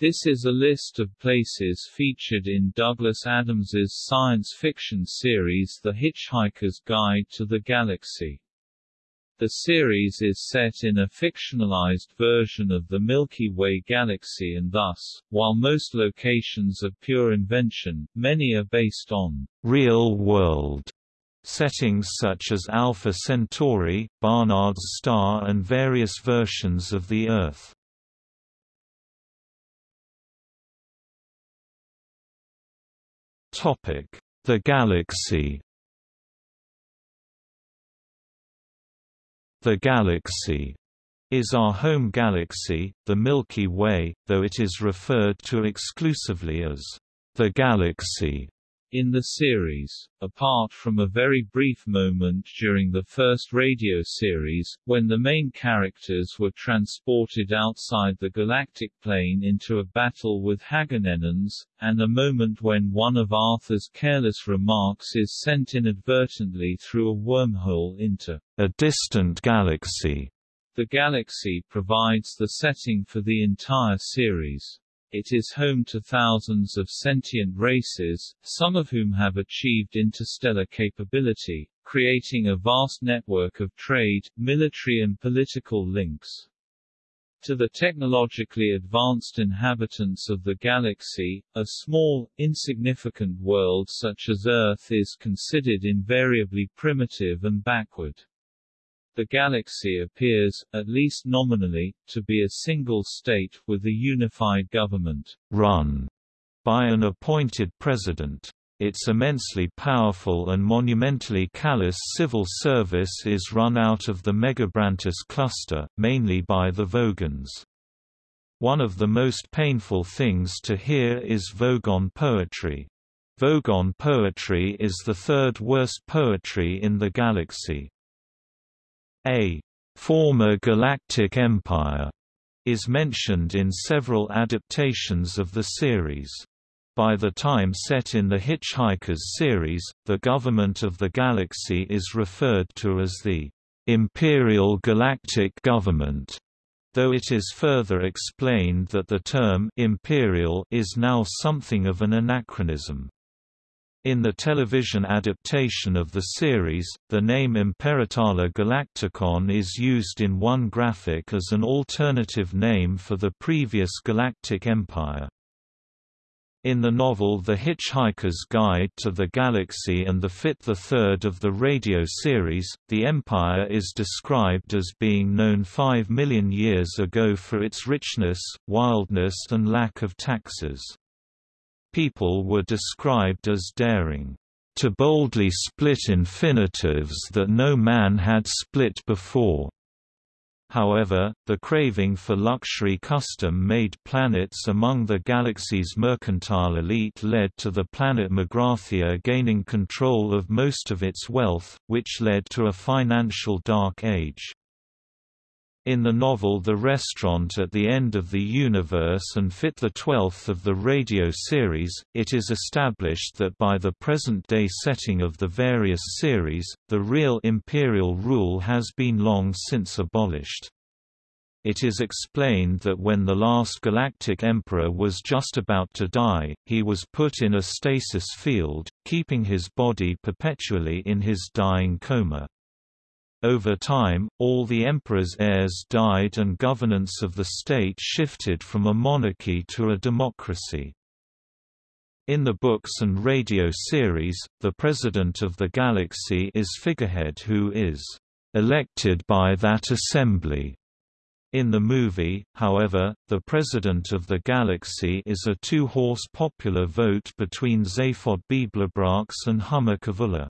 This is a list of places featured in Douglas Adams's science fiction series The Hitchhiker's Guide to the Galaxy. The series is set in a fictionalized version of the Milky Way galaxy and thus, while most locations are pure invention, many are based on real-world settings such as Alpha Centauri, Barnard's star and various versions of the Earth. The Galaxy. The Galaxy is our home galaxy, the Milky Way, though it is referred to exclusively as the Galaxy in the series, apart from a very brief moment during the first radio series, when the main characters were transported outside the galactic plane into a battle with Haggunenons, and a moment when one of Arthur's careless remarks is sent inadvertently through a wormhole into a distant galaxy. The galaxy provides the setting for the entire series. It is home to thousands of sentient races, some of whom have achieved interstellar capability, creating a vast network of trade, military and political links. To the technologically advanced inhabitants of the galaxy, a small, insignificant world such as Earth is considered invariably primitive and backward. The galaxy appears, at least nominally, to be a single state, with a unified government, run by an appointed president. Its immensely powerful and monumentally callous civil service is run out of the Megabrantis cluster, mainly by the Vogons. One of the most painful things to hear is Vogon poetry. Vogon poetry is the third worst poetry in the galaxy. A former galactic empire is mentioned in several adaptations of the series. By the time set in the Hitchhikers series, the government of the galaxy is referred to as the Imperial Galactic Government, though it is further explained that the term imperial is now something of an anachronism. In the television adaptation of the series, the name Imperitala Galacticon is used in one graphic as an alternative name for the previous Galactic Empire. In the novel The Hitchhiker's Guide to the Galaxy and the Fit the Third of the radio series, the Empire is described as being known five million years ago for its richness, wildness and lack of taxes. People were described as daring to boldly split infinitives that no man had split before. However, the craving for luxury custom-made planets among the galaxy's mercantile elite led to the planet Magrathea gaining control of most of its wealth, which led to a financial dark age. In the novel The Restaurant at the End of the Universe and Fit the Twelfth of the radio series, it is established that by the present-day setting of the various series, the real imperial rule has been long since abolished. It is explained that when the last galactic emperor was just about to die, he was put in a stasis field, keeping his body perpetually in his dying coma. Over time, all the emperor's heirs died and governance of the state shifted from a monarchy to a democracy. In the books and radio series, the President of the Galaxy is figurehead who is elected by that assembly. In the movie, however, the President of the Galaxy is a two-horse popular vote between Zaphod Beeblebrox and Humma Kavula.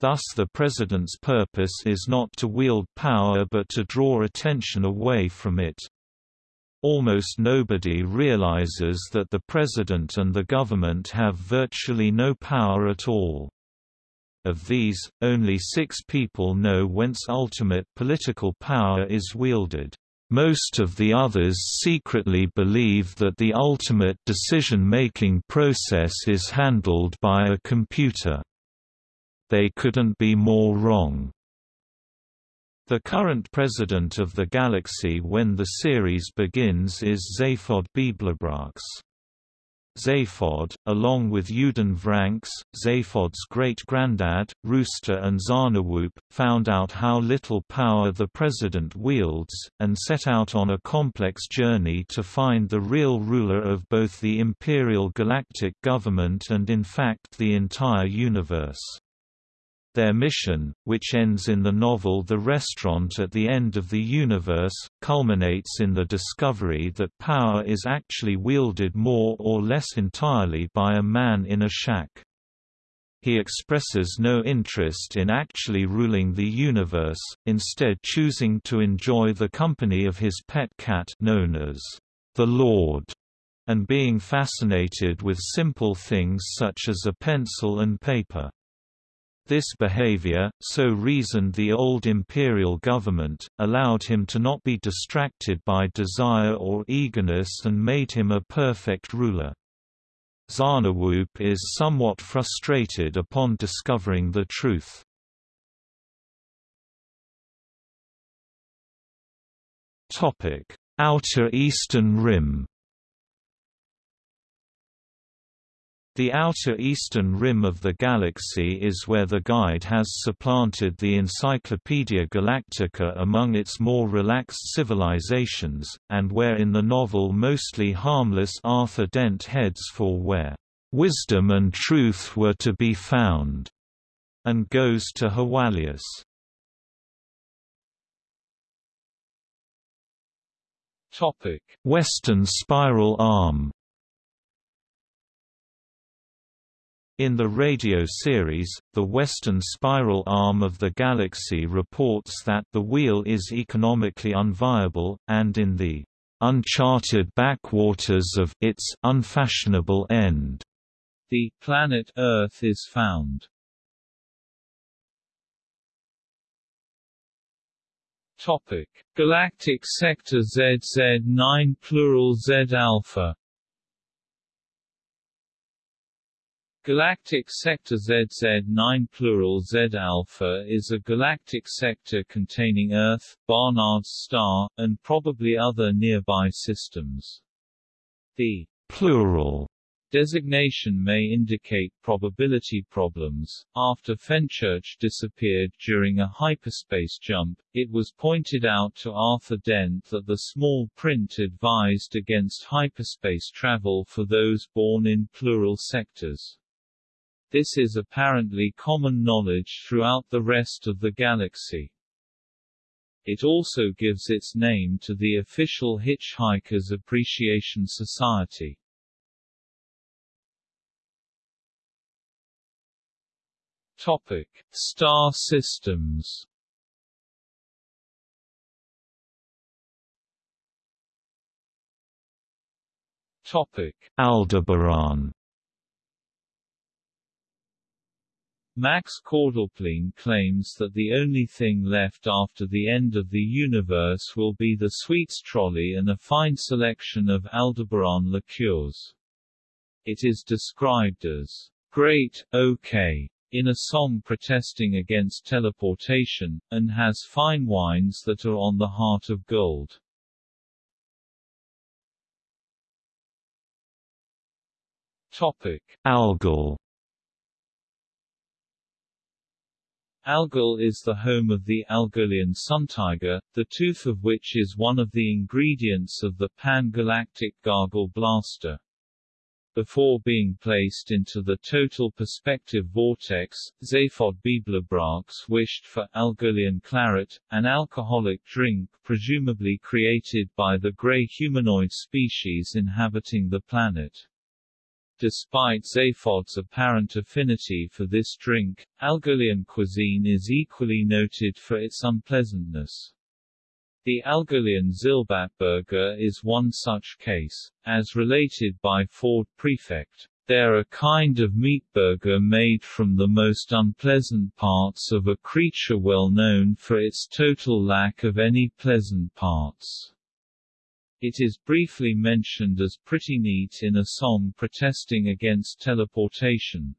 Thus the president's purpose is not to wield power but to draw attention away from it. Almost nobody realizes that the president and the government have virtually no power at all. Of these, only six people know whence ultimate political power is wielded. Most of the others secretly believe that the ultimate decision-making process is handled by a computer. They couldn't be more wrong. The current president of the Galaxy when the series begins is Zaphod Beeblebrox. Zaphod, along with Yooden Vranx, Zaphod's great-granddad, Roosta and Zarniwoop, found out how little power the president wields, and set out on a complex journey to find the real ruler of both the Imperial Galactic Government and in fact the entire universe. Their mission, which ends in the novel The Restaurant at the End of the Universe, culminates in the discovery that power is actually wielded more or less entirely by a man in a shack. He expresses no interest in actually ruling the universe, instead choosing to enjoy the company of his pet cat known as the Lord, and being fascinated with simple things such as a pencil and paper. This behavior, so reasoned the old imperial government, allowed him to not be distracted by desire or eagerness and made him a perfect ruler. Zarniwoop is somewhat frustrated upon discovering the truth. Outer Eastern Rim The outer eastern rim of the galaxy is where the Guide has supplanted the Encyclopaedia Galactica among its more relaxed civilizations, and where in the novel mostly harmless Arthur Dent heads for where wisdom and truth were to be found, and goes to Hawalius. Western spiral arm In the radio series, the western spiral arm of the galaxy reports that the wheel is economically unviable, and in the uncharted backwaters of its unfashionable end, the planet Earth is found. Topic: Galactic Sector ZZ9 plural Z alpha Galactic sector ZZ9 plural Z alpha is a galactic sector containing Earth, Barnard's star, and probably other nearby systems. The plural designation may indicate probability problems. After Fenchurch disappeared during a hyperspace jump, it was pointed out to Arthur Dent that the small print advised against hyperspace travel for those born in plural sectors. This is apparently common knowledge throughout the rest of the galaxy. It also gives its name to the official Hitchhikers Appreciation Society. Topic: Star systems. Topic: Aldebaran Max Quordlepleen claims that the only thing left after the end of the universe will be the sweets trolley and a fine selection of Aldebaran liqueurs. It is described as great, okay, in a song protesting against teleportation, and has fine wines that are on the heart of gold. Topic: Algol Algol is the home of the Algolian suntiger, the tooth of which is one of the ingredients of the pan-galactic Gargle Blaster. Before being placed into the total perspective vortex, Zaphod Beeblebrox wished for Algolian claret, an alcoholic drink presumably created by the grey humanoid species inhabiting the planet. Despite Zaphod's apparent affinity for this drink, Algolian cuisine is equally noted for its unpleasantness. The Algolian Zilbatburger is one such case. As related by Ford Prefect, they're a kind of meat burger made from the most unpleasant parts of a creature well known for its total lack of any pleasant parts. It is briefly mentioned as pretty neat in a song protesting against teleportation.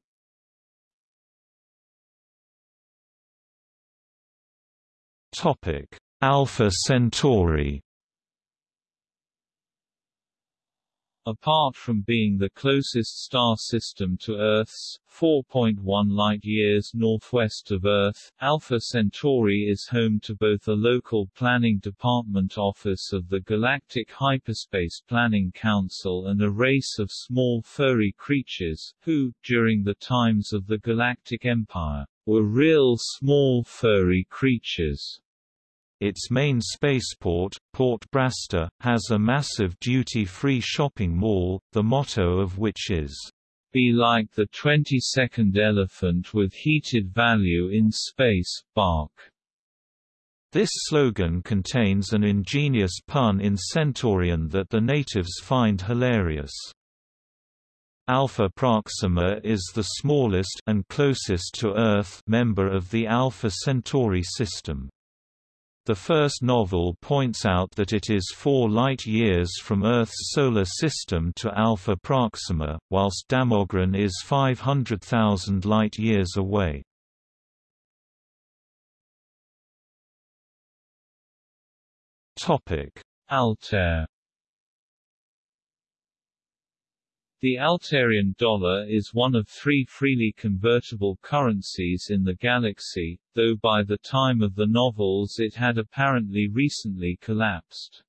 Topic: Alpha Centauri Apart from being the closest star system to Earth's 4.1 light-years northwest of Earth, Alpha Centauri is home to both a local planning department office of the Galactic Hyperspace Planning Council and a race of small furry creatures, who, during the times of the Galactic Empire, were real small furry creatures. Its main spaceport, Port Brasta, has a massive duty-free shopping mall, the motto of which is, Be like the 22nd elephant with heated value in space, bark. This slogan contains an ingenious pun in Centaurian that the natives find hilarious. Alpha Proxima is the smallest and closest to Earth member of the Alpha Centauri system. The first novel points out that it is four light-years from Earth's solar system to Alpha Proxima, whilst Damogran is 500,000 light-years away. Altair The Altairian dollar is one of three freely convertible currencies in the galaxy, though by the time of the novels it had apparently recently collapsed.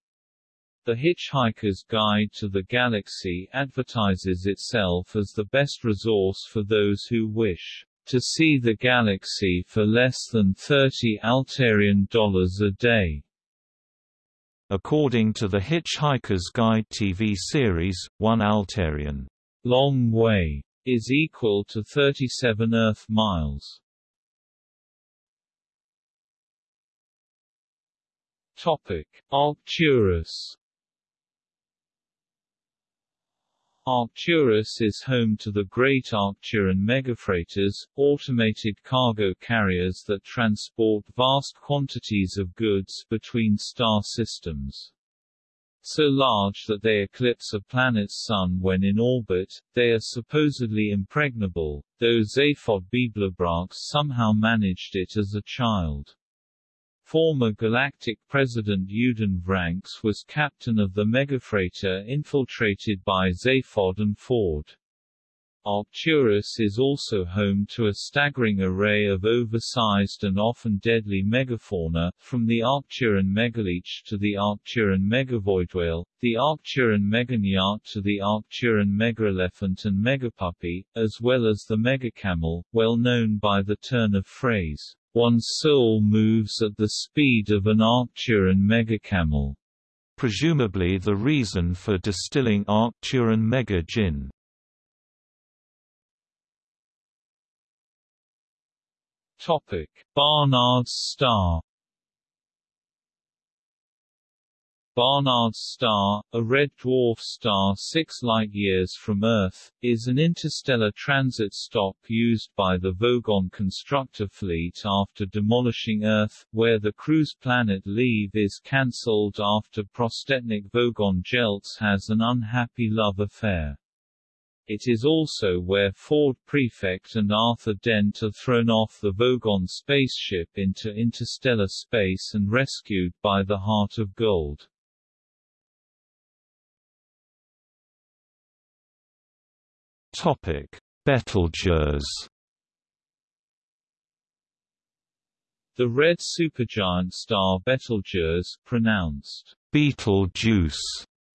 The Hitchhiker's Guide to the Galaxy advertises itself as the best resource for those who wish to see the galaxy for less than 30 Altairian dollars a day. According to the Hitchhiker's Guide TV series, one Altairian long way is equal to 37 Earth miles. Topic: Arcturus Arcturus is home to the Great Arcturan megafreighters, automated cargo carriers that transport vast quantities of goods between star systems. So large that they eclipse a planet's sun when in orbit, they are supposedly impregnable, though Zaphod Beeblebrox somehow managed it as a child. Former Galactic President Yooden Vranx was captain of the megafreighter infiltrated by Zaphod and Ford. Arcturus is also home to a staggering array of oversized and often deadly megafauna, from the Arcturan megaleech to the Arcturian megavoidwhale, the Arcturan meganewt to the Arcturan megaelephant and megapuppy, as well as the megacamel, well known by the turn of phrase, one's soul moves at the speed of an Arcturian megacamel. Presumably the reason for distilling Arcturan mega gin. Topic: Barnard's star Barnard's star, a red dwarf star 6 light-years from Earth, is an interstellar transit stop used by the Vogon constructor fleet after demolishing Earth, where the cruise planet Leave is cancelled after Prostetnic Vogon Jeltz has an unhappy love affair. It is also where Ford Prefect and Arthur Dent are thrown off the Vogon spaceship into interstellar space and rescued by the Heart of Gold. Topic: Betelgeuse The red supergiant star Betelgeuse, pronounced Beetlejuice,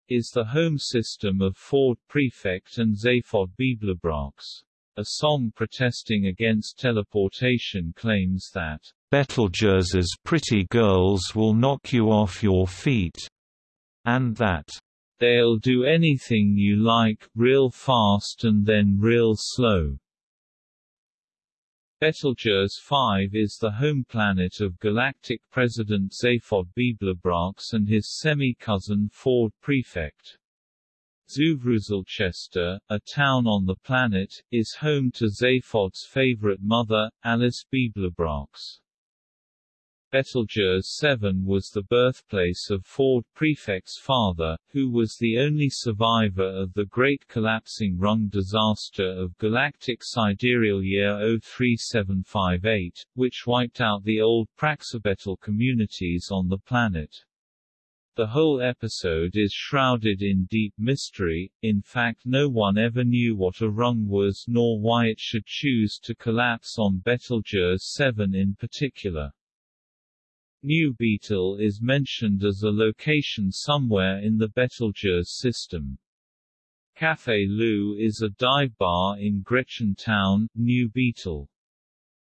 is the home system of Ford Prefect and Zaphod Beeblebrox. A song protesting against teleportation claims that, Betelgeuse's pretty girls will knock you off your feet, and that, they'll do anything you like, real fast and then real slow. Betelgeuse 5 is the home planet of galactic president Zaphod Beeblebrox and his semi-cousin Ford Prefect. Zuvruzelchester, a town on the planet, is home to Zaphod's favorite mother, Alice Beeblebrox. Betelgeuse 7 was the birthplace of Ford Prefect's father, who was the only survivor of the Great Collapsing Rung disaster of galactic sidereal year 03758, which wiped out the old Praxibetel communities on the planet. The whole episode is shrouded in deep mystery, in fact no one ever knew what a rung was nor why it should choose to collapse on Betelgeuse 7 in particular. New Beetle is mentioned as a location somewhere in the Betelgeuse system. Café Lou is a dive bar in Gretchen Town, New Beetle.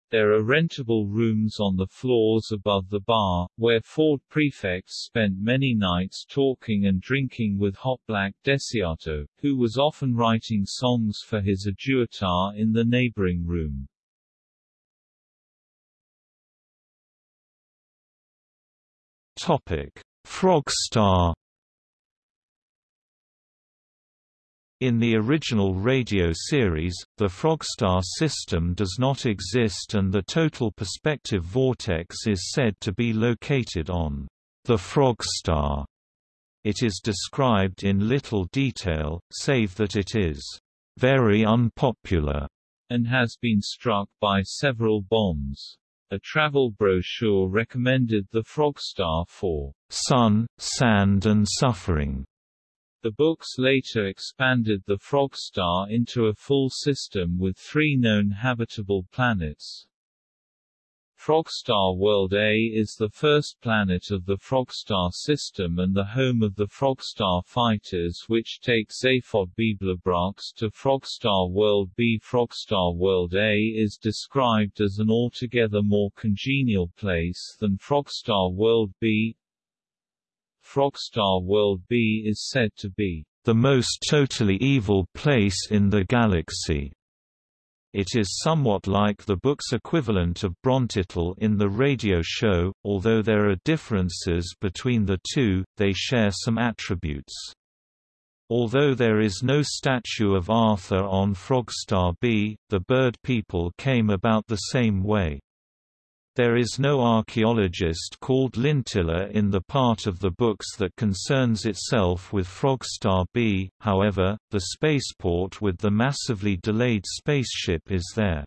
There are rentable rooms on the floors above the bar, where Ford prefects spent many nights talking and drinking with Hotblack Desiato, who was often writing songs for his aduator in the neighboring room. Topic: Frogstar In the original radio series, the Frogstar system does not exist and the total perspective vortex is said to be located on the Frogstar. It is described in little detail, save that it is very unpopular and has been struck by several bombs. A travel brochure recommended the Frogstar for sun, sand and suffering. The books later expanded the Frogstar into a full system with three known habitable planets. Frogstar World A is the first planet of the Frogstar system and the home of the Frogstar fighters which take Zaphod Beeblebrox to Frogstar World B. Frogstar World A is described as an altogether more congenial place than Frogstar World B. Frogstar World B is said to be the most totally evil place in the galaxy. It is somewhat like the book's equivalent of Brontitall in the radio show, although there are differences between the two, they share some attributes. Although there is no statue of Arthur on Frogstar B, the bird people came about the same way. There is no archaeologist called Lintilla in the part of the books that concerns itself with Frogstar B, however, the spaceport with the massively delayed spaceship is there.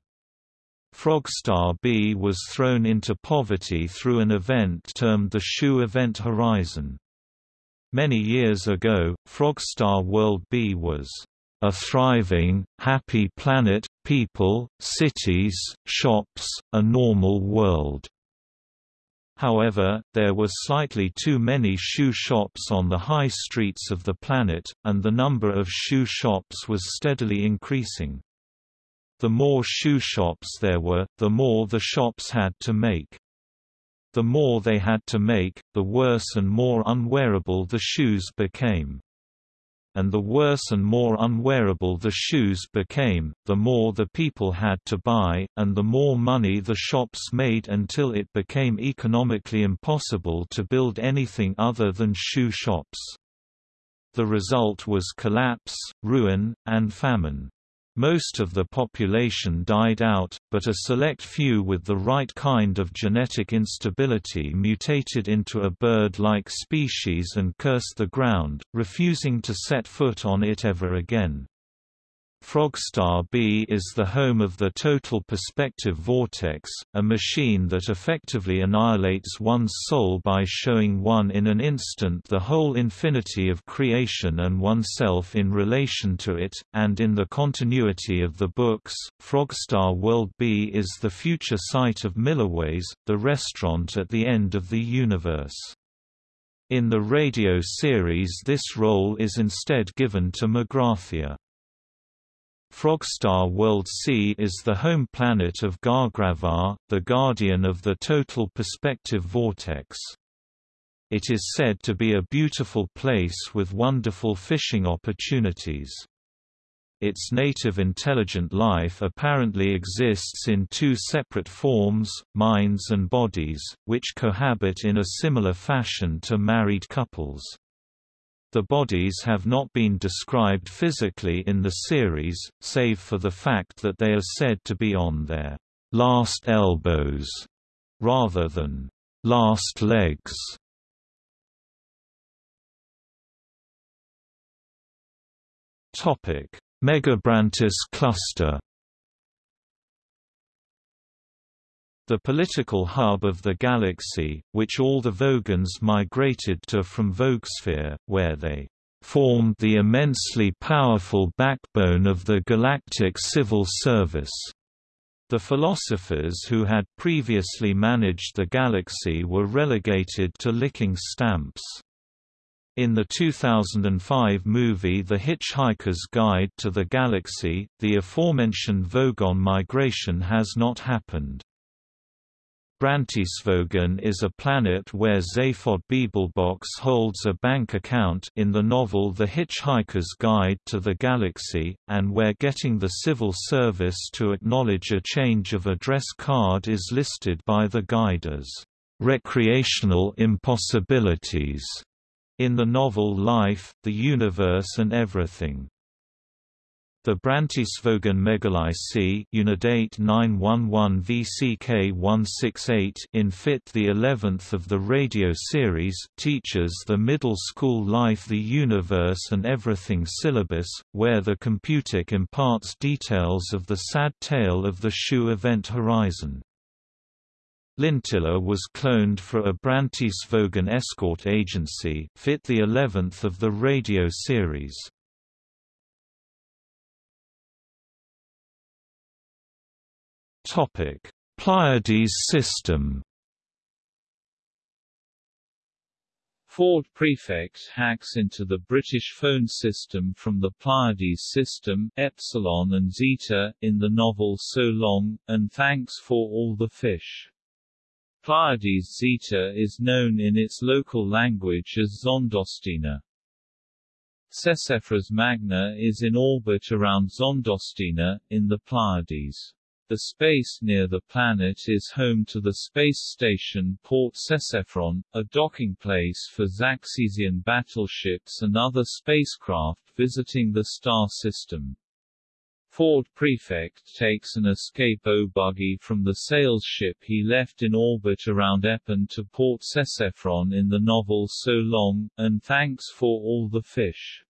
Frogstar B was thrown into poverty through an event termed the Shoe Event Horizon. Many years ago, Frogstar World B was a thriving, happy planet, people, cities, shops, a normal world. However, there were slightly too many shoe shops on the high streets of the planet, and the number of shoe shops was steadily increasing. The more shoe shops there were, the more the shops had to make. The more they had to make, the worse and more unwearable the shoes became and the worse and more unwearable the shoes became, the more the people had to buy, and the more money the shops made until it became economically impossible to build anything other than shoe shops. The result was collapse, ruin, and famine. Most of the population died out, but a select few with the right kind of genetic instability mutated into a bird-like species and cursed the ground, refusing to set foot on it ever again. Frogstar B is the home of the Total Perspective Vortex, a machine that effectively annihilates one's soul by showing one in an instant the whole infinity of creation and oneself in relation to it, and in the continuity of the books, Frogstar World B is the future site of Milliways, the restaurant at the end of the universe. In the radio series this role is instead given to Magrathea. Frogstar World C is the home planet of Gargravar, the guardian of the total perspective vortex. It is said to be a beautiful place with wonderful fishing opportunities. Its native intelligent life apparently exists in two separate forms, minds and bodies, which cohabit in a similar fashion to married couples. The bodies have not been described physically in the series, save for the fact that they are said to be on their last elbows, rather than Last legs Topic: Megabrantis cluster. The political hub of the galaxy, which all the Vogons migrated to from Vogsphere, where they formed the immensely powerful backbone of the galactic civil service. The philosophers who had previously managed the galaxy were relegated to licking stamps. In the 2005 movie The Hitchhiker's Guide to the Galaxy, the aforementioned Vogon migration has not happened. Brantisvogan is a planet where Zaphod Beeblebrox holds a bank account in the novel The Hitchhiker's Guide to the Galaxy, and where getting the civil service to acknowledge a change of address card is listed by the guide as recreational impossibilities in the novel Life, the Universe and Everything. The Brantisvogan Megalicy Unidate 911 VCK 168 in Fit the 11th of the radio series teaches the middle school Life the Universe and Everything syllabus, where the computic imparts details of the sad tale of the Shoe event Horizon. Lintilla was cloned for a Brantisvogan escort agency, fit the 11th of the radio series. Topic: Pleiades system. Ford Prefect hacks into the British phone system from the Pleiades system, Epsilon and Zeta, in the novel So Long, and Thanks for All the Fish. Pleiades Zeta is known in its local language as Zondostina. Sesefras Magna is in orbit around Zondostina, in the Pleiades. The space near the planet is home to the space station Port Sesefron, a docking place for Zaxesian battleships and other spacecraft visiting the star system. Ford Prefect takes an escape O-buggy from the sales ship he left in orbit around Epon to Port Sesefron in the novel So Long, and thanks for all the fish.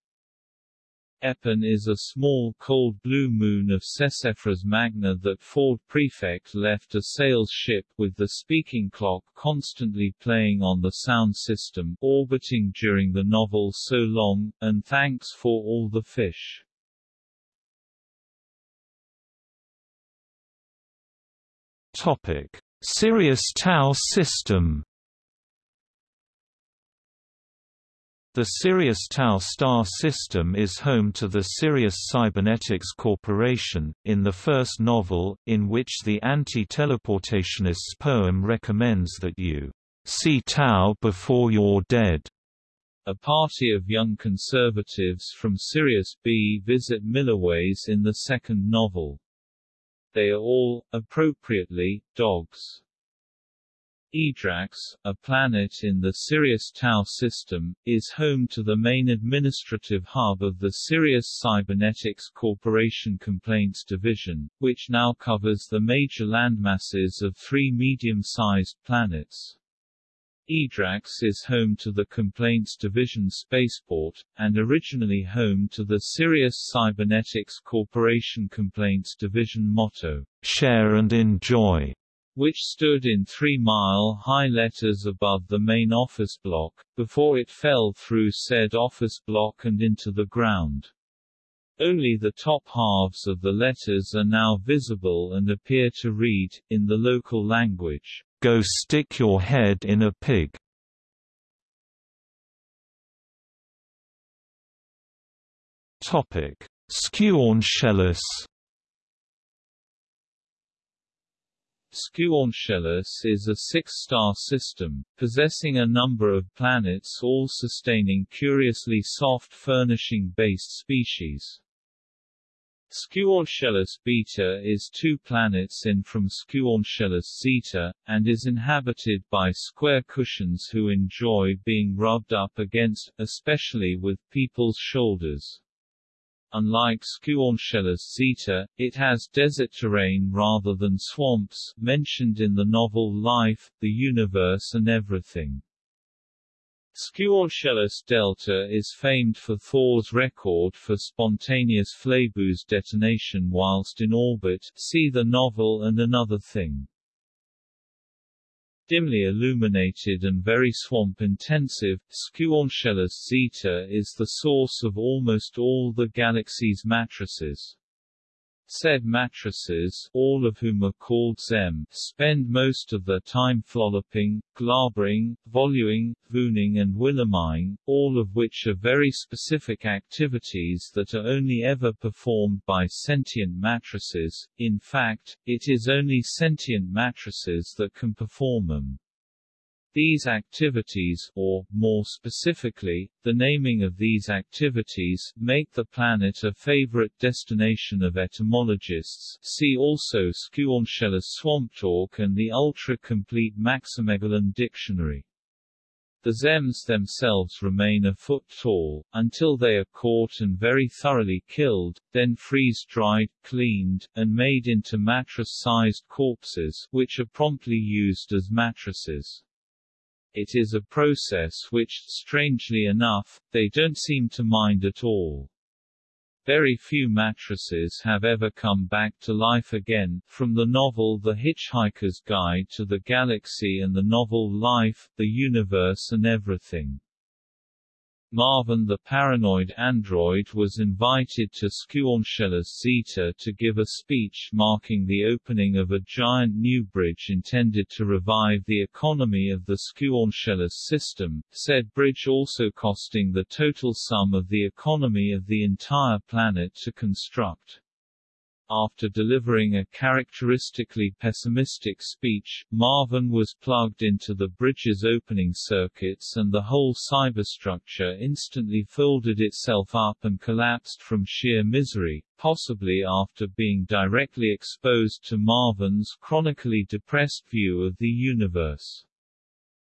Epon is a small cold blue moon of Sesefras Magna that Ford Prefect left a sales ship with the speaking clock constantly playing on the sound system orbiting during the novel So Long, and thanks for all the fish. Topic: Sirius Tau system. The Sirius Tau star system is home to the Sirius Cybernetics Corporation, in the first novel, in which the anti-teleportationist's poem recommends that you see Tau before you're dead. A party of young conservatives from Sirius B visit Milliways in the second novel. They are all, appropriately, dogs. Eadrax, a planet in the Sirius Tau system, is home to the main administrative hub of the Sirius Cybernetics Corporation Complaints Division, which now covers the major landmasses of three medium-sized planets. Eadrax is home to the Complaints Division Spaceport, and originally home to the Sirius Cybernetics Corporation Complaints Division motto, Share and Enjoy, which stood in three-mile-high letters above the main office block, before it fell through said office block and into the ground. Only the top halves of the letters are now visible and appear to read, in the local language, Go stick your head in a pig. Topic. Squornshellous is a six-star system, possessing a number of planets all sustaining curiously soft furnishing-based species. Squornshellous Beta is two planets in from Squornshellous Zeta, and is inhabited by square cushions who enjoy being rubbed up against, especially with people's shoulders. Unlike Squornshellous zeta, it has desert terrain rather than swamps, mentioned in the novel Life, the Universe and Everything. Squornshellous delta is famed for Thor's record for spontaneous flabooze detonation whilst in orbit see the novel and Another Thing dimly illuminated and very swamp-intensive, Squornshellous Zeta is the source of almost all the galaxy's matrices. Said mattresses, all of whom are called ZEM, spend most of their time flolloping, glabring, voluing, vooning and willemying, all of which are very specific activities that are only ever performed by sentient mattresses, in fact, it is only sentient mattresses that can perform them. These activities, or, more specifically, the naming of these activities, make the planet a favorite destination of etymologists see also Squornshellous Swamp Talk and the ultra-complete Maximegalon Dictionary. The Zems themselves remain a foot tall, until they are caught and very thoroughly killed, then freeze-dried, cleaned, and made into mattress-sized corpses, which are promptly used as mattresses. It is a process which, strangely enough, they don't seem to mind at all. Very few mattresses have ever come back to life again, from the novel The Hitchhiker's Guide to the Galaxy and the novel Life, the Universe and Everything. Marvin the paranoid android was invited to Squornshellous Zeta to give a speech marking the opening of a giant new bridge intended to revive the economy of the Squornshellous system, said bridge also costing the total sum of the economy of the entire planet to construct. After delivering a characteristically pessimistic speech, Marvin was plugged into the bridge's opening circuits and the whole cyberstructure instantly folded itself up and collapsed from sheer misery, possibly after being directly exposed to Marvin's chronically depressed view of the universe.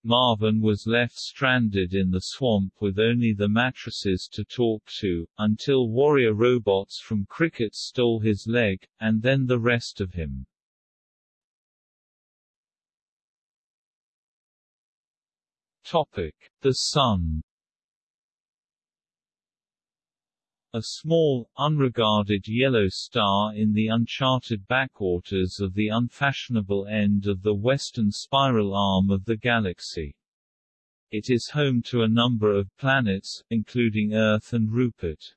Marvin was left stranded in the swamp with only the mattresses to talk to, until warrior robots from Krikkit stole his leg, and then the rest of him. Topic. The Sun A small, unregarded yellow star in the uncharted backwaters of the unfashionable end of the western spiral arm of the galaxy. It is home to a number of planets, including Earth and Rupert.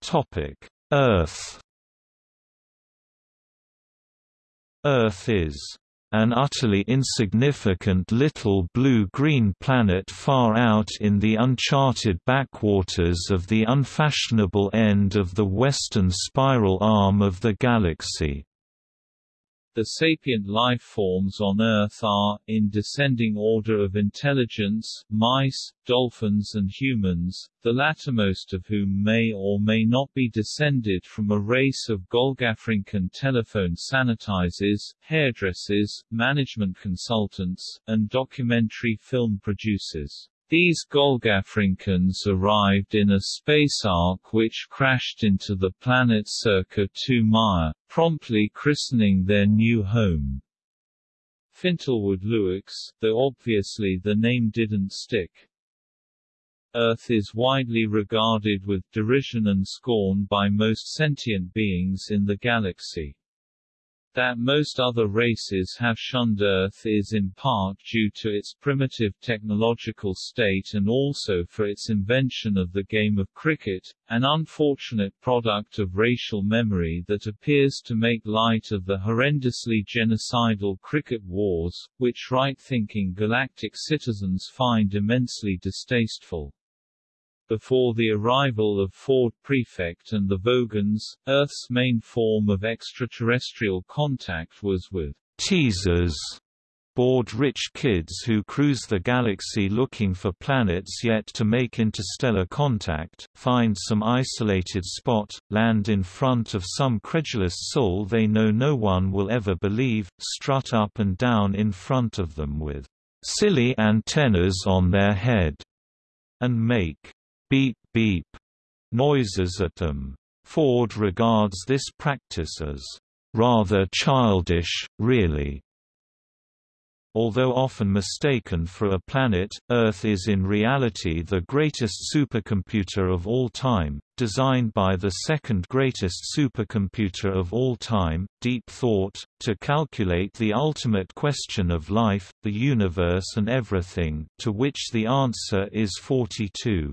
Topic: Earth. Earth is an utterly insignificant little blue-green planet far out in the uncharted backwaters of the unfashionable end of the western spiral arm of the galaxy. The sapient life forms on Earth are, in descending order of intelligence, mice, dolphins and humans, the lattermost of whom may or may not be descended from a race of Golgafrincan telephone sanitizers, hairdressers, management consultants, and documentary film producers. These Golgafrincans arrived in a space ark which crashed into the planet circa 2 Maya, promptly christening their new home. Fintlewoodlewix, though obviously the name didn't stick. Earth is widely regarded with derision and scorn by most sentient beings in the galaxy. That most other races have shunned Earth is in part due to its primitive technological state and also for its invention of the game of cricket, an unfortunate product of racial memory that appears to make light of the horrendously genocidal Krikkit wars, which right-thinking galactic citizens find immensely distasteful. Before the arrival of Ford Prefect and the Vogons, Earth's main form of extraterrestrial contact was with teasers, bored-rich kids who cruise the galaxy looking for planets yet to make interstellar contact, find some isolated spot, land in front of some credulous soul they know no one will ever believe, strut up and down in front of them with silly antennas on their head and make beep beep noises at them. Ford regards this practice as rather childish, really. Although often mistaken for a planet, Earth is in reality the greatest supercomputer of all time, designed by the second greatest supercomputer of all time, Deep Thought, to calculate the ultimate question of life, the universe and everything, to which the answer is 42.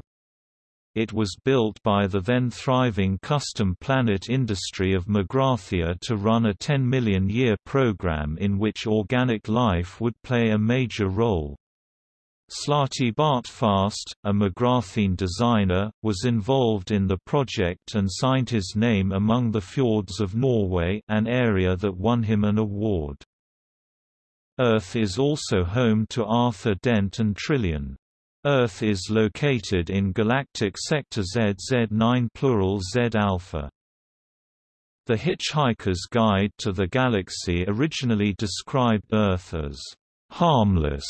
It was built by the then thriving custom planet industry of Magrathea to run a 10 million year program in which organic life would play a major role. Slartibartfast, a Magrathean designer, was involved in the project and signed his name among the fjords of Norway an area that won him an award. Earth is also home to Arthur Dent and Trillian. Earth is located in galactic sector ZZ9 plural Z alpha. The Hitchhiker's Guide to the Galaxy originally described Earth as harmless.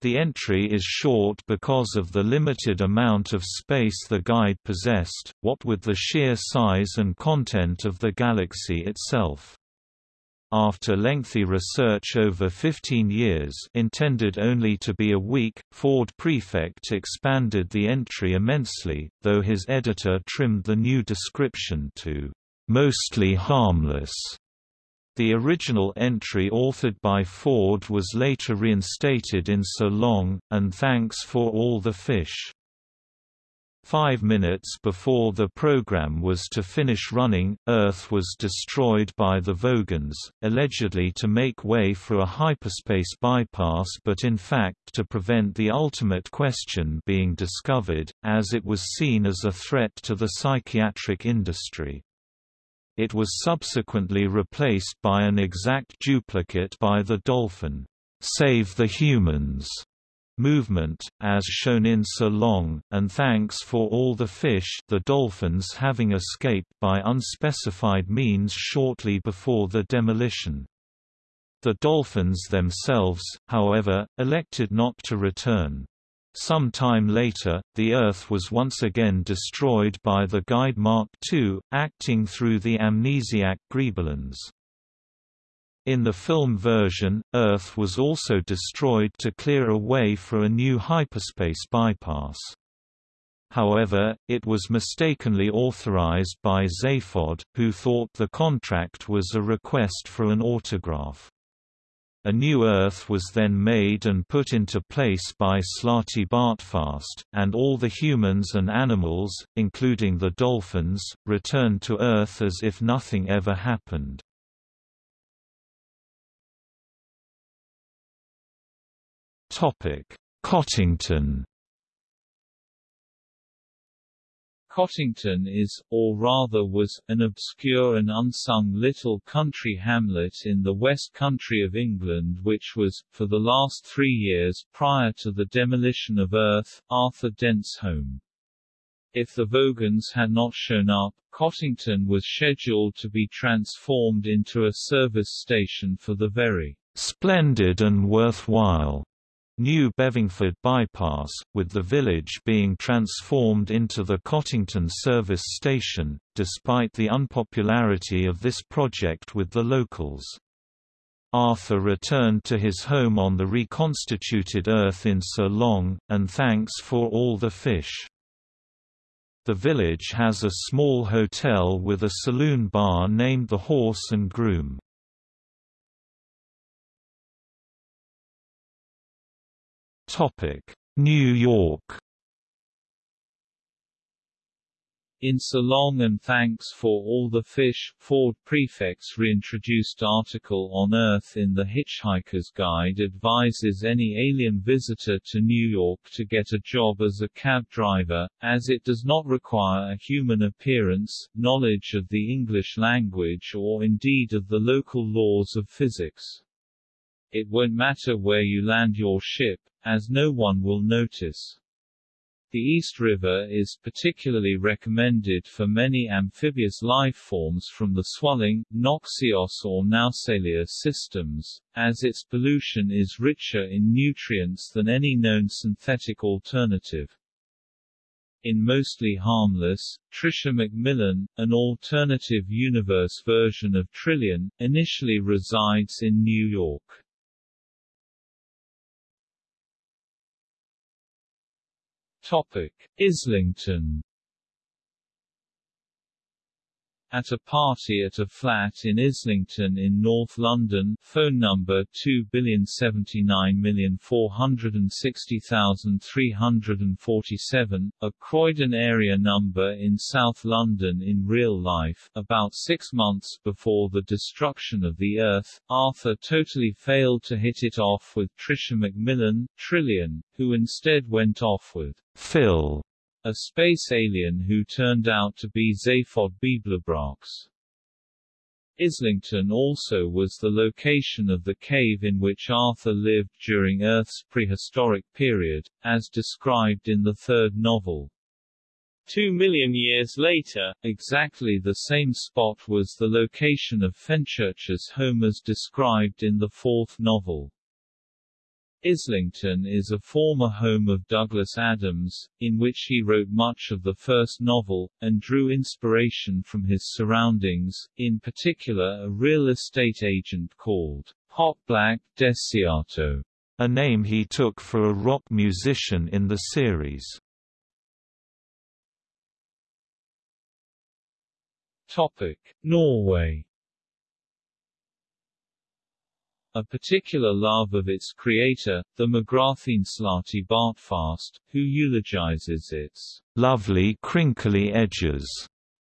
The entry is short because of the limited amount of space the guide possessed, what with the sheer size and content of the galaxy itself. After lengthy research over 15 years intended only to be a week, Ford Prefect expanded the entry immensely, though his editor trimmed the new description to "...mostly harmless." The original entry authored by Ford was later reinstated in So Long, and Thanks for All the Fish. Five minutes before the program was to finish running, Earth was destroyed by the Vogons, allegedly to make way for a hyperspace bypass but in fact to prevent the ultimate question being discovered, as it was seen as a threat to the psychiatric industry. It was subsequently replaced by an exact duplicate by the Dolphin, Save the Humans movement, as shown in So Long, and thanks for all the fish the dolphins having escaped by unspecified means shortly before the demolition. The dolphins themselves, however, elected not to return. Some time later, the Earth was once again destroyed by the Guide Mark II, acting through the amnesiac Grebulons. In the film version, Earth was also destroyed to clear a way for a new hyperspace bypass. However, it was mistakenly authorized by Zaphod, who thought the contract was a request for an autograph. A new Earth was then made and put into place by Slartibartfast, and all the humans and animals, including the dolphins, returned to Earth as if nothing ever happened. Cottington Cottington is, or rather was, an obscure and unsung little country hamlet in the West Country of England which was, for the last three years prior to the demolition of Earth, Arthur Dent's home. If the Vogons had not shown up, Cottington was scheduled to be transformed into a service station for the very splendid and worthwhile New Bevingford Bypass, with the village being transformed into the Cottington service station, despite the unpopularity of this project with the locals. Arthur returned to his home on the reconstituted Earth in So Long, and thanks for all the fish. The village has a small hotel with a saloon bar named the Horse and Groom. New York In So Long and Thanks for All the Fish, Ford Prefect's reintroduced article on Earth in the Hitchhiker's Guide advises any alien visitor to New York to get a job as a cab driver, as it does not require a human appearance, knowledge of the English language or indeed of the local laws of physics. It won't matter where you land your ship, as no one will notice. The East River is particularly recommended for many amphibious life forms from the swelling, Noxios or Nausalia systems, as its pollution is richer in nutrients than any known synthetic alternative. In Mostly Harmless, Tricia McMillan, an alternative universe version of Trillian, initially resides in New York. Topic: Islington at a party at a flat in Islington in North London. Phone number 279460347, a Croydon area number in South London in real life about six months before the destruction of the Earth, Arthur totally failed to hit it off with Tricia McMillan, Trillian, who instead went off with Phil a space alien who turned out to be Zaphod Beeblebrox. Islington also was the location of the cave in which Arthur lived during Earth's prehistoric period, as described in the third novel. Two million years later, exactly the same spot was the location of Fenchurch's home as described in the fourth novel. Islington is a former home of Douglas Adams, in which he wrote much of the first novel, and drew inspiration from his surroundings, in particular a real estate agent called Hotblack Desiato, a name he took for a rock musician in the series. Topic: Norway a particular love of its creator, the Slartibartfast, who eulogizes its lovely crinkly edges.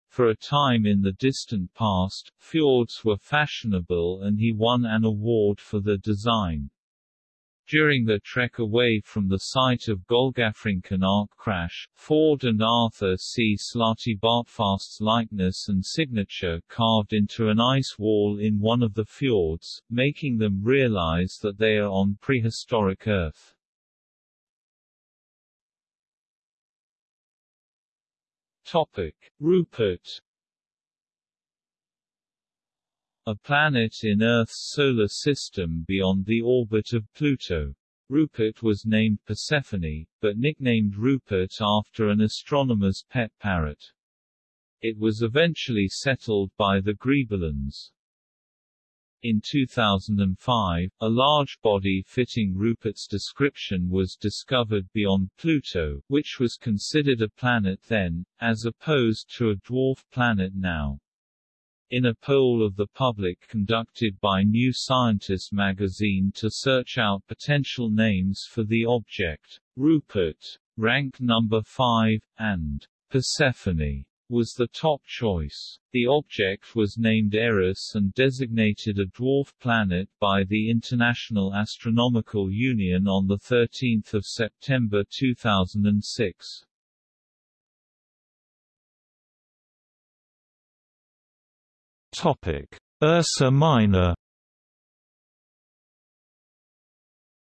For a time in the distant past, fjords were fashionable and he won an award for the design. During their trek away from the site of Golgafrincham ark crash, Ford and Arthur see Slartibartfast's likeness and signature carved into an ice wall in one of the fjords, making them realize that they are on prehistoric Earth. Topic. Rupert a planet in Earth's solar system beyond the orbit of Pluto. Rupert was named Persephone, but nicknamed Rupert after an astronomer's pet parrot. It was eventually settled by the Grebulons. In 2005, a large body fitting Rupert's description was discovered beyond Pluto, which was considered a planet then, as opposed to a dwarf planet now. In a poll of the public conducted by New Scientist magazine to search out potential names for the object, Rupert, rank number 5, and Persephone was the top choice. The object was named Eris and designated a dwarf planet by the International Astronomical Union on 13 September 2006. Topic: Ursa Minor.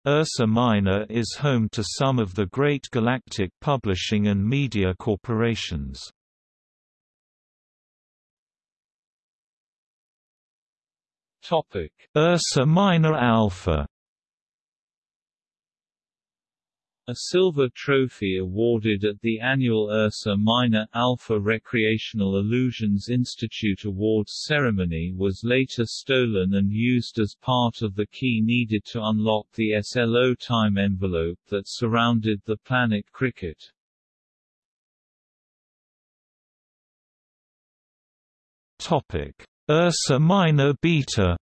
Ursa Minor is home to some of the great galactic publishing and media corporations. Topic: Ursa Minor Alpha A silver trophy awarded at the annual Ursa Minor Alpha Recreational Illusions Institute Awards ceremony was later stolen and used as part of the key needed to unlock the SLO time envelope that surrounded the planet Krikkit. Topic: Ursa Minor Beta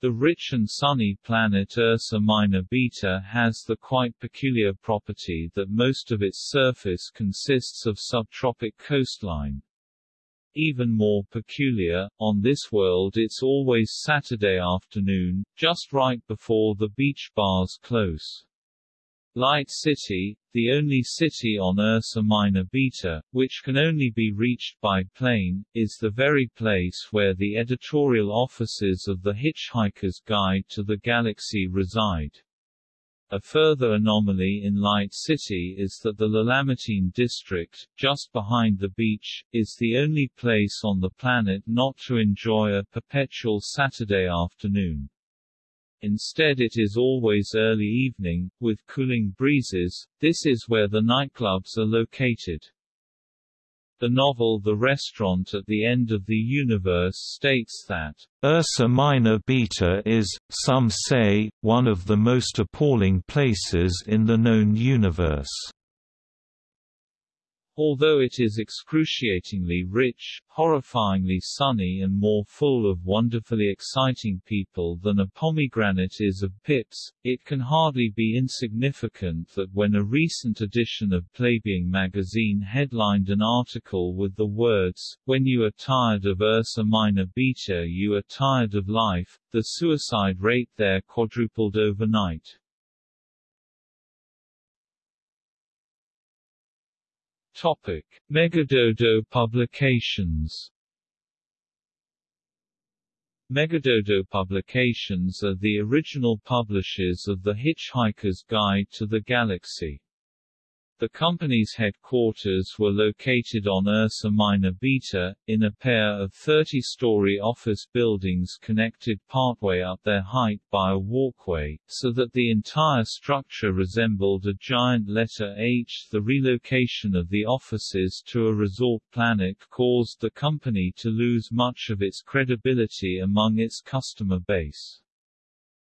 The rich and sunny planet Ursa Minor Beta has the quite peculiar property that most of its surface consists of subtropic coastline. Even more peculiar, on this world it's always Saturday afternoon, just right before the beach bars close. Light City, the only city on Ursa Minor Beta, which can only be reached by plane, is the very place where the editorial offices of the Hitchhiker's Guide to the Galaxy reside. A further anomaly in Light City is that the Lalamatine district, just behind the beach, is the only place on the planet not to enjoy a perpetual Saturday afternoon. Instead it is always early evening, with cooling breezes, this is where the nightclubs are located. The novel The Restaurant at the End of the Universe states that, Ursa Minor Beta is, some say, one of the most appalling places in the known universe. Although it is excruciatingly rich, horrifyingly sunny and more full of wonderfully exciting people than a pomegranate is of pips, it can hardly be insignificant that when a recent edition of Playboy magazine headlined an article with the words, When you are tired of Ursa Minor Beta you are tired of life, the suicide rate there quadrupled overnight. Topic: Megadodo Publications. Megadodo Publications are the original publishers of The Hitchhiker's Guide to the Galaxy. The company's headquarters were located on Ursa Minor Beta, in a pair of 30-story office buildings connected partway up their height by a walkway, so that the entire structure resembled a giant letter H. The relocation of the offices to a resort planet caused the company to lose much of its credibility among its customer base.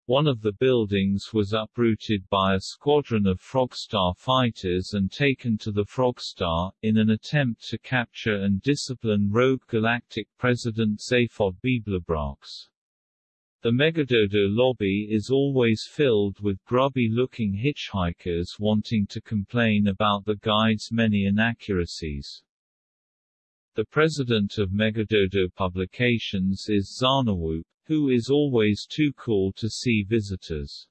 One of the buildings was uprooted by a squadron of Frogstar fighters and taken to the Frogstar, in an attempt to capture and discipline rogue galactic President Zaphod Beeblebrox. The Megadodo lobby is always filled with grubby-looking hitchhikers wanting to complain about the guide's many inaccuracies. The president of Megadodo Publications is Zarniwoop, who is always too cool to see visitors.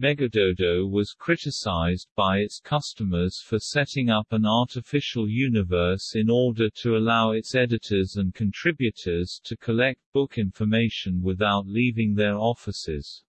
Megadodo was criticized by its customers for setting up an artificial universe in order to allow its editors and contributors to collect book information without leaving their offices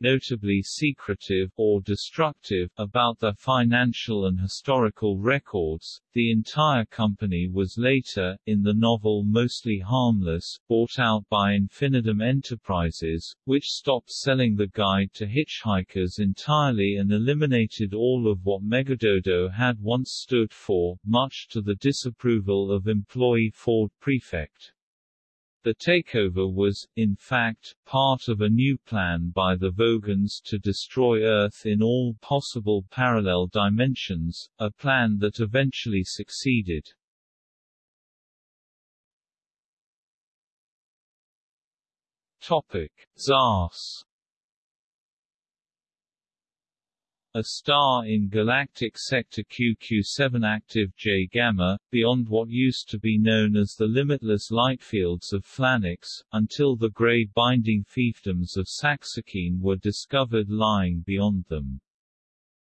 notably secretive or destructive about their financial and historical records. The entire company was later, in the novel Mostly Harmless, bought out by Infinitum Enterprises, which stopped selling the guide to hitchhikers entirely and eliminated all of what Megadodo had once stood for, much to the disapproval of employee Ford Prefect. The takeover was, in fact, part of a new plan by the Vogons to destroy Earth in all possible parallel dimensions, a plan that eventually succeeded. Topic: ZAS A star in galactic sector QQ7 active J Gamma, beyond what used to be known as the limitless light fields of Flanux, until the gray binding fiefdoms of Saxaquine were discovered lying beyond them.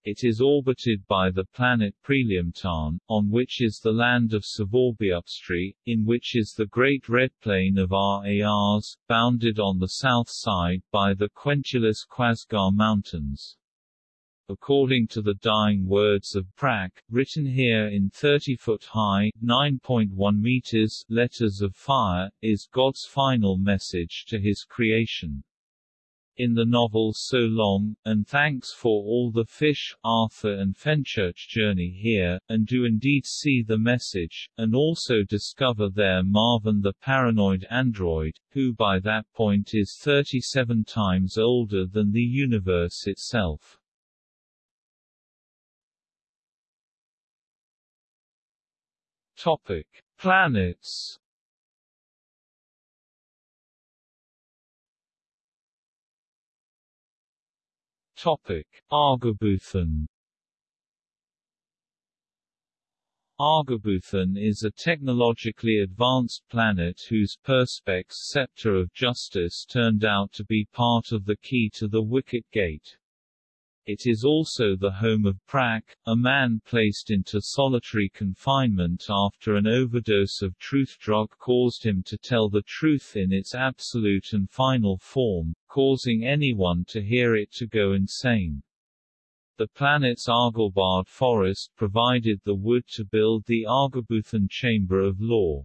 It is orbited by the planet Preliumtarn, on which is the land of Sevorbeupstry, in which is the Great Red Plain of Rars, bounded on the south side by the Quentulus Quazgar Mountains according to the dying words of Prak, written here in 30-foot high 9.1 meters letters of fire, is God's final message to his creation. In the novel So Long, and thanks for all the fish, Arthur and Fenchurch journey here, and do indeed see the message, and also discover there Marvin the paranoid android, who by that point is 37 times older than the universe itself. Topic: Planets. Topic: Argabuthon. Argabuthon is a technologically advanced planet whose perspex scepter of justice turned out to be part of the key to the Wicket Gate. It is also the home of Prak, a man placed into solitary confinement after an overdose of truth drug caused him to tell the truth in its absolute and final form, causing anyone to hear it to go insane. The planet's Arglebard forest provided the wood to build the Argabuthon Chamber of Law.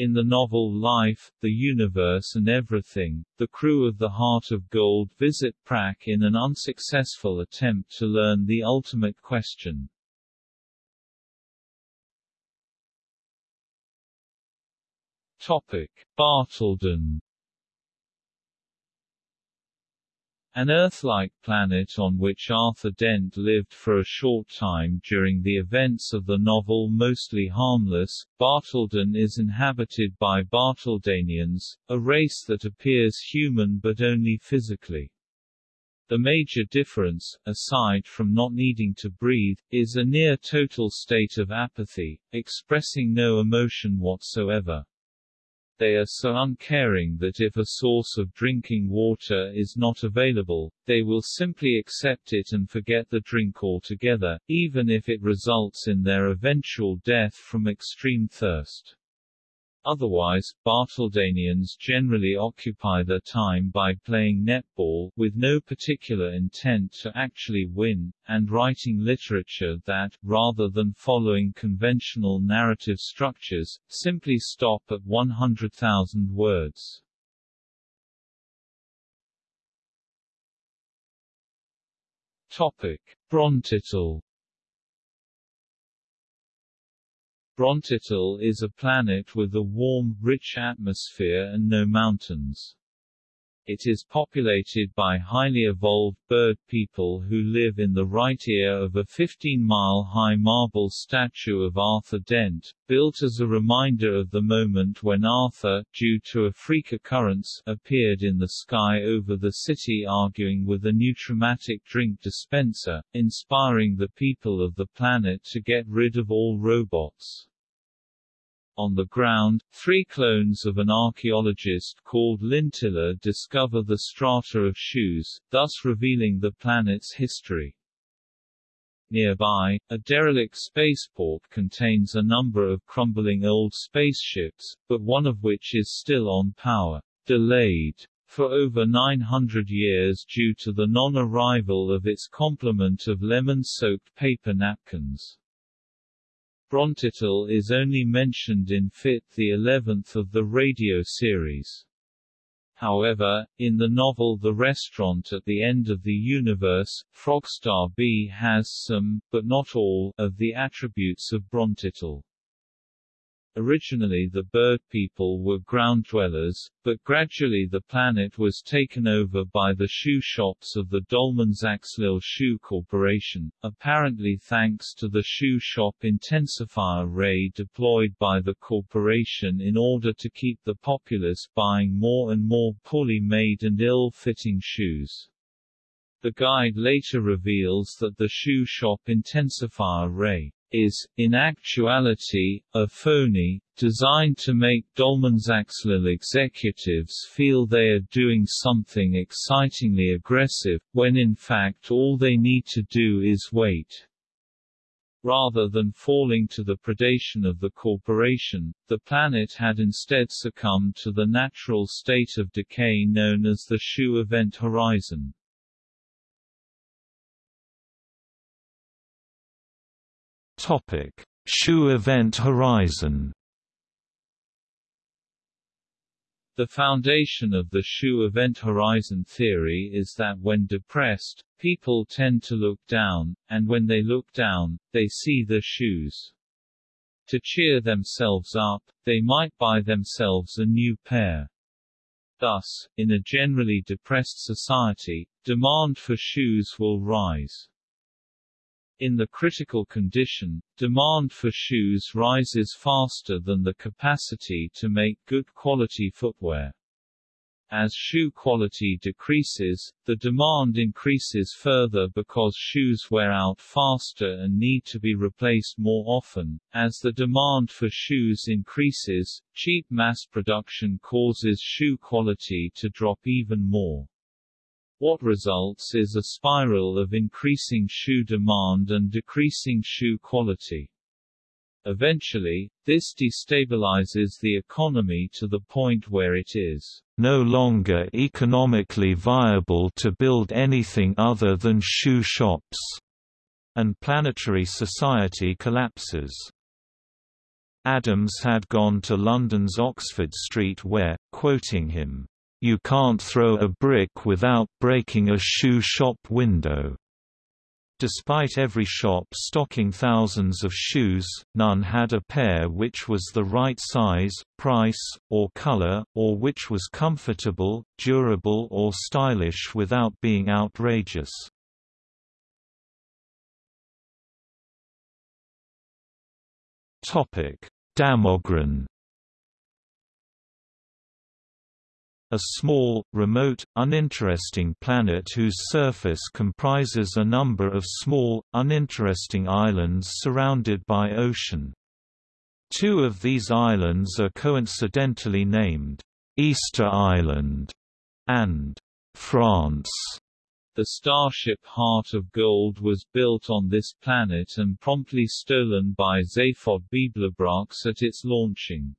In the novel Life, the Universe and Everything, the crew of the Heart of Gold visit Prak in an unsuccessful attempt to learn the ultimate question. Topic: Bartledan An Earth-like planet on which Arthur Dent lived for a short time during the events of the novel Mostly Harmless, Bartledan is inhabited by Bartledanians, a race that appears human but only physically. The major difference, aside from not needing to breathe, is a near-total state of apathy, expressing no emotion whatsoever. They are so uncaring that if a source of drinking water is not available, they will simply accept it and forget the drink altogether, even if it results in their eventual death from extreme thirst. Otherwise, Bartledanians generally occupy their time by playing netball, with no particular intent to actually win, and writing literature that, rather than following conventional narrative structures, simply stop at 100,000 words. Topic. Brontitall is a planet with a warm, rich atmosphere and no mountains. It is populated by highly evolved bird people who live in the right ear of a 15-mile-high marble statue of Arthur Dent, built as a reminder of the moment when Arthur, due to a freak occurrence, appeared in the sky over the city arguing with a Nutramatic drink dispenser, inspiring the people of the planet to get rid of all robots. On the ground, three clones of an archaeologist called Lintilla discover the strata of shoes, thus revealing the planet's history. Nearby, a derelict spaceport contains a number of crumbling old spaceships, but one of which is still on power, delayed for over 900 years due to the non-arrival of its complement of lemon-soaked paper napkins. Brontitall is only mentioned in Fit the Eleventh of the radio series. However, in the novel The Restaurant at the End of the Universe, Frogstar B has some, but not all, of the attributes of Brontitall. Originally the bird people were ground dwellers, but gradually the planet was taken over by the shoe shops of the Dolmansaxlil Shoe Corporation, apparently thanks to the shoe shop intensifier ray deployed by the corporation in order to keep the populace buying more and more poorly made and ill-fitting shoes. The guide later reveals that the shoe shop intensifier ray is, in actuality, a phony, designed to make Dolmansaxlil executives feel they are doing something excitingly aggressive, when in fact all they need to do is wait. Rather than falling to the predation of the corporation, the planet had instead succumbed to the natural state of decay known as the shoe event horizon. Topic: Shoe Event Horizon. The foundation of the shoe event horizon theory is that when depressed, people tend to look down, and when they look down, they see the shoes. To cheer themselves up, they might buy themselves a new pair. Thus, in a generally depressed society, demand for shoes will rise. In the critical condition, demand for shoes rises faster than the capacity to make good quality footwear. As shoe quality decreases, the demand increases further because shoes wear out faster and need to be replaced more often. As the demand for shoes increases, cheap mass production causes shoe quality to drop even more. What results is a spiral of increasing shoe demand and decreasing shoe quality. Eventually, this destabilizes the economy to the point where it is no longer economically viable to build anything other than shoe shops, and planetary society collapses. Adams had gone to London's Oxford Street where, quoting him, "...you can't throw a brick without breaking a shoe shop window." Despite every shop stocking thousands of shoes, none had a pair which was the right size, price, or color, or which was comfortable, durable or stylish without being outrageous. Damogran A small, remote, uninteresting planet whose surface comprises a number of small, uninteresting islands surrounded by ocean. Two of these islands are coincidentally named, Easter Island and France. The starship Heart of Gold was built on this planet and promptly stolen by Zaphod Beeblebrox at its launching.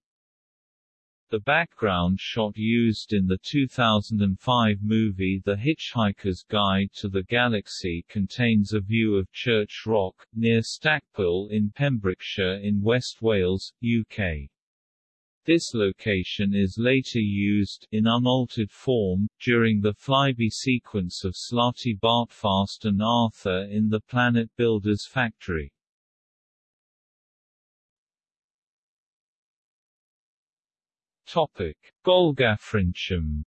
The background shot used in the 2005 movie The Hitchhiker's Guide to the Galaxy contains a view of Church Rock, near Stackpole in Pembrokeshire in West Wales, UK. This location is later used, in unaltered form, during the flyby sequence of Slartibartfast and Arthur in the Planet Builders factory. Topic: Golgafrincham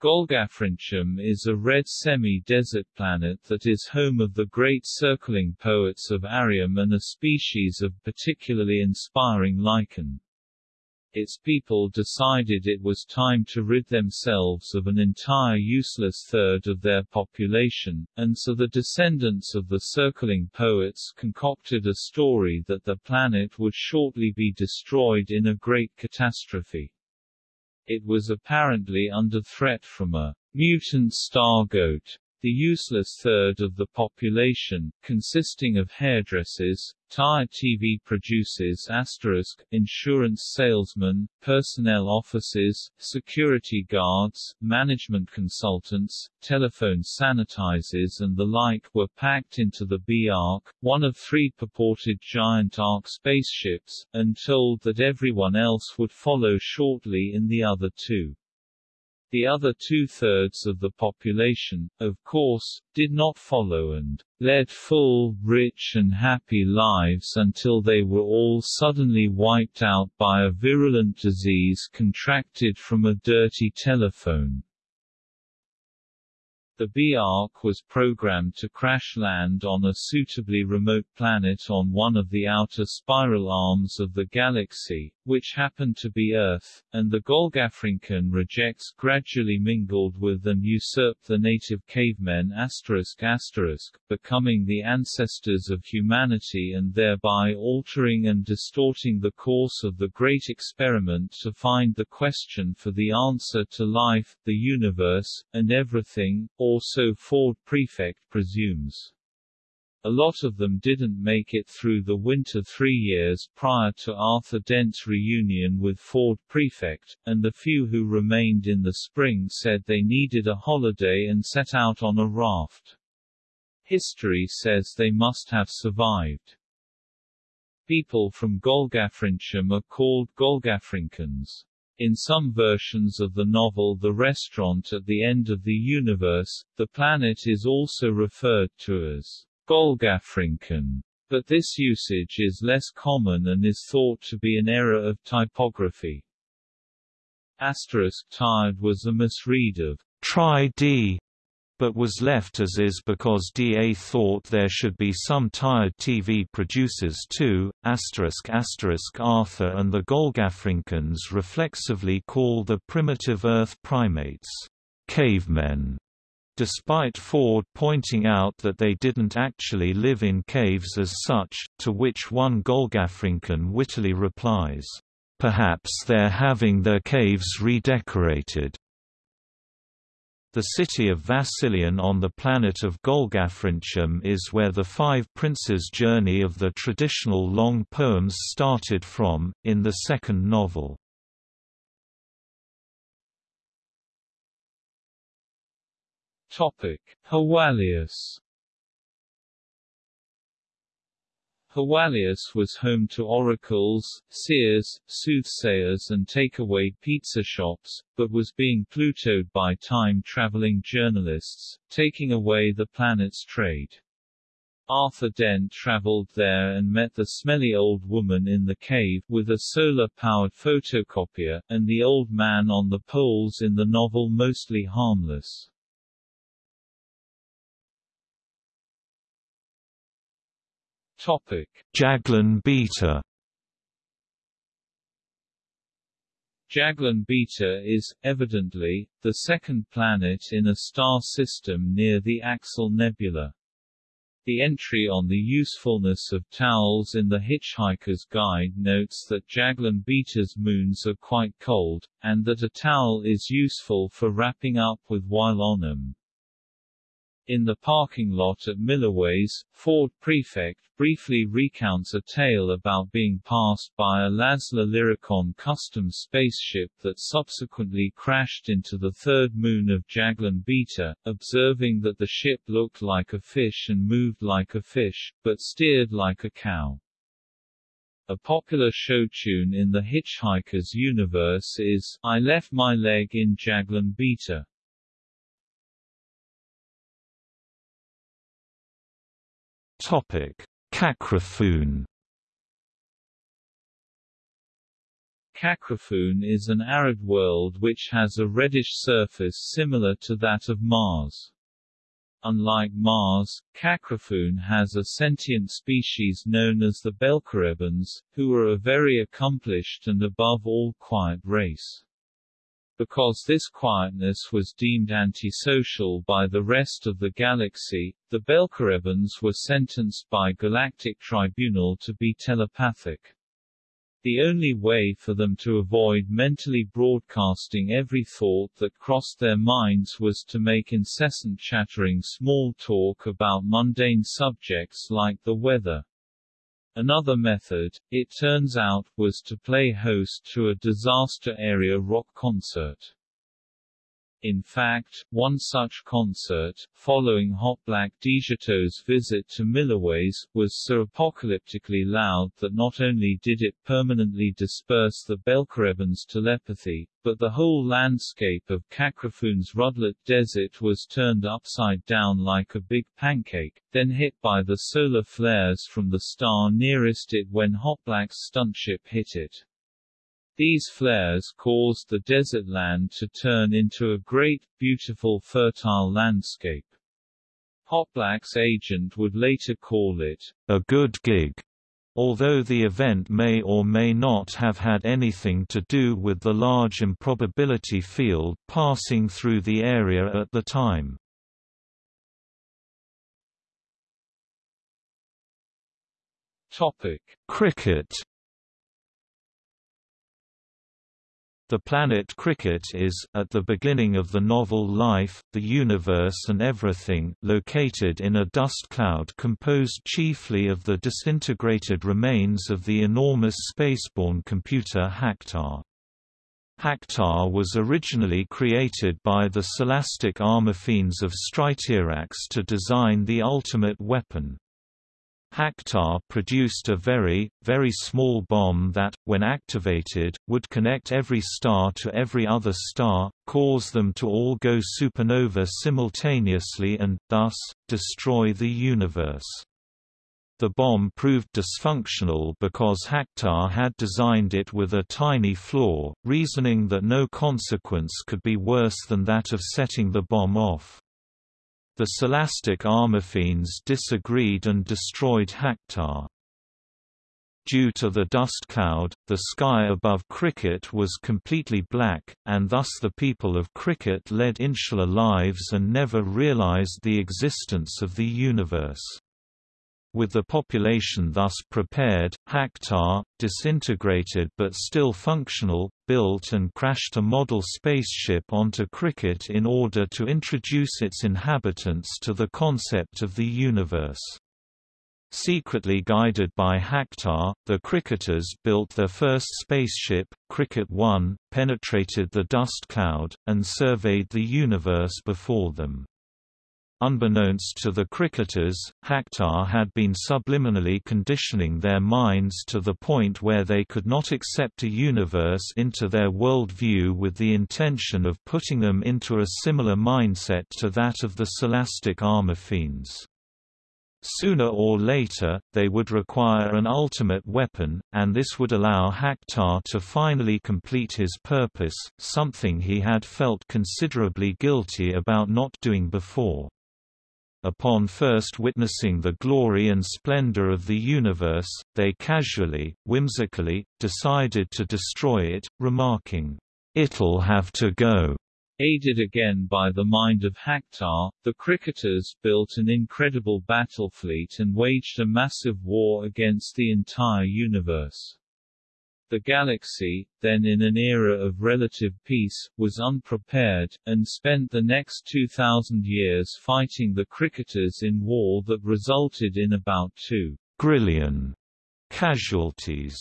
Golgafrincham is a red semi-desert planet that is home of the great circling poets of Arium and a species of particularly inspiring lichen its people decided it was time to rid themselves of an entire useless third of their population, and so the descendants of the circling poets concocted a story that the planet would shortly be destroyed in a great catastrophe. It was apparently under threat from a mutant star goat the useless third of the population, consisting of hairdressers, tire TV producers asterisk, insurance salesmen, personnel officers, security guards, management consultants, telephone sanitizers and the like were packed into the B-Ark, one of three purported giant Ark spaceships, and told that everyone else would follow shortly in the other two. The other two-thirds of the population, of course, did not follow and led full, rich and happy lives until they were all suddenly wiped out by a virulent disease contracted from a dirty telephone. The B-Ark was programmed to crash land on a suitably remote planet on one of the outer spiral arms of the galaxy, which happened to be Earth, and the Golgafrinchan rejects gradually mingled with and usurped the native cavemen becoming the ancestors of humanity and thereby altering and distorting the course of the great experiment to find the question for the answer to life, the universe, and everything, or so Ford Prefect presumes. A lot of them didn't make it through the winter three years prior to Arthur Dent's reunion with Ford Prefect, and the few who remained in the spring said they needed a holiday and set out on a raft. History says they must have survived. People from Golgafrincham are called Golgafrinchans. In some versions of the novel The Restaurant at the End of the Universe, the planet is also referred to as Golgafrinchan, but this usage is less common and is thought to be an error of typography. Asterisk tired was a misread of try D but was left as is because DA thought there should be some tired TV producers too. Asterisk asterisk Arthur and the Golgafrinchans reflexively call the primitive Earth primates cavemen, despite Ford pointing out that they didn't actually live in caves as such, to which one Golgafrinchan wittily replies, "Perhaps they're having their caves redecorated." The city of Vassillian on the planet of Golgafrincham is where the Five Princes' journey of the traditional long poems started from, in the second novel. Hawalius Hewalius was home to oracles, seers, soothsayers and takeaway pizza shops, but was being plutoed by time-traveling journalists, taking away the planet's trade. Arthur Dent traveled there and met the smelly old woman in the cave, with a solar-powered photocopier, and the old man on the poles in the novel Mostly Harmless. Topic: Jaglan Beta. Jaglan Beta is, evidently, the second planet in a star system near the Axel Nebula. The entry on the usefulness of towels in the Hitchhiker's Guide notes that Jaglan Beta's moons are quite cold, and that a towel is useful for wrapping up with while on them. In the parking lot at Milliways, Ford Prefect briefly recounts a tale about being passed by a Lazlar Lyricon custom spaceship that subsequently crashed into the third moon of Jaglan Beta, observing that the ship looked like a fish and moved like a fish, but steered like a cow. A popular show tune in the Hitchhiker's universe is, I Left My Leg in Jaglan Beta. Topic: Kakrafoon. Kakrafoon is an arid world which has a reddish surface similar to that of Mars. Unlike Mars, Kakrafoon has a sentient species known as the Belcerebons, who are a very accomplished and above all quiet race. Because this quietness was deemed antisocial by the rest of the galaxy, the Belcerebons were sentenced by Galactic Tribunal to be telepathic. The only way for them to avoid mentally broadcasting every thought that crossed their minds was to make incessant chattering small talk about mundane subjects like the weather. Another method, it turns out, was to play host to a disaster area rock concert. In fact, one such concert, following Hotblack Desiato's visit to Milliways, was so apocalyptically loud that not only did it permanently disperse the Belcerebons' telepathy, but the whole landscape of Kakrafoon's Rudlit Desert was turned upside down like a big pancake, then hit by the solar flares from the star nearest it when Hotblack's stuntship hit it. These flares caused the desert land to turn into a great, beautiful fertile landscape. Hotblack's agent would later call it, a good gig, although the event may or may not have had anything to do with the large improbability field passing through the area at the time. Topic: Krikkit The planet Krikkit is, at the beginning of the novel Life, the Universe and Everything, located in a dust cloud composed chiefly of the disintegrated remains of the enormous spaceborne computer Hactar. Hactar was originally created by the Silastic armor fiends of Striterax to design the ultimate weapon. Hactar produced a very, very small bomb that, when activated, would connect every star to every other star, cause them to all go supernova simultaneously and, thus, destroy the universe. The bomb proved dysfunctional because Hactar had designed it with a tiny flaw, reasoning that no consequence could be worse than that of setting the bomb off. The Silastic Armorfiends disagreed and destroyed Hactar. Due to the dust cloud, the sky above Krikkit was completely black, and thus the people of Krikkit led insular lives and never realized the existence of the universe. With the population thus prepared, Hactar, disintegrated but still functional, built and crashed a model spaceship onto Krikkit in order to introduce its inhabitants to the concept of the universe. Secretly guided by Hactar, the Krikkiters built their first spaceship, Krikkit 1, penetrated the dust cloud, and surveyed the universe before them. Unbeknownst to the Krikkiters, Hactar had been subliminally conditioning their minds to the point where they could not accept a universe into their world view with the intention of putting them into a similar mindset to that of the Silastic armor fiends. Sooner or later, they would require an ultimate weapon, and this would allow Hactar to finally complete his purpose, something he had felt considerably guilty about not doing before upon first witnessing the glory and splendor of the universe, they casually, whimsically, decided to destroy it, remarking, "'It'll have to go'". Aided again by the mind of Hactar, the Krikkiters built an incredible battle fleet and waged a massive war against the entire universe. The galaxy, then in an era of relative peace, was unprepared, and spent the next 2,000 years fighting the Krikkiters in war that resulted in about 2 grillion casualties.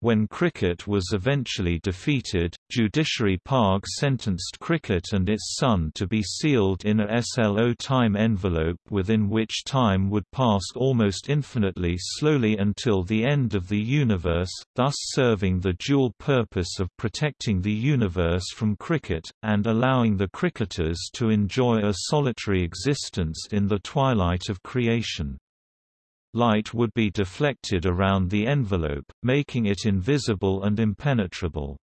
When Krikkit was eventually defeated, Judiciary Pag sentenced Krikkit and its sun to be sealed in a SLO time envelope within which time would pass almost infinitely slowly until the end of the universe, thus serving the dual purpose of protecting the universe from Krikkit, and allowing the Krikkiters to enjoy a solitary existence in the twilight of creation light would be deflected around the envelope, making it invisible and impenetrable.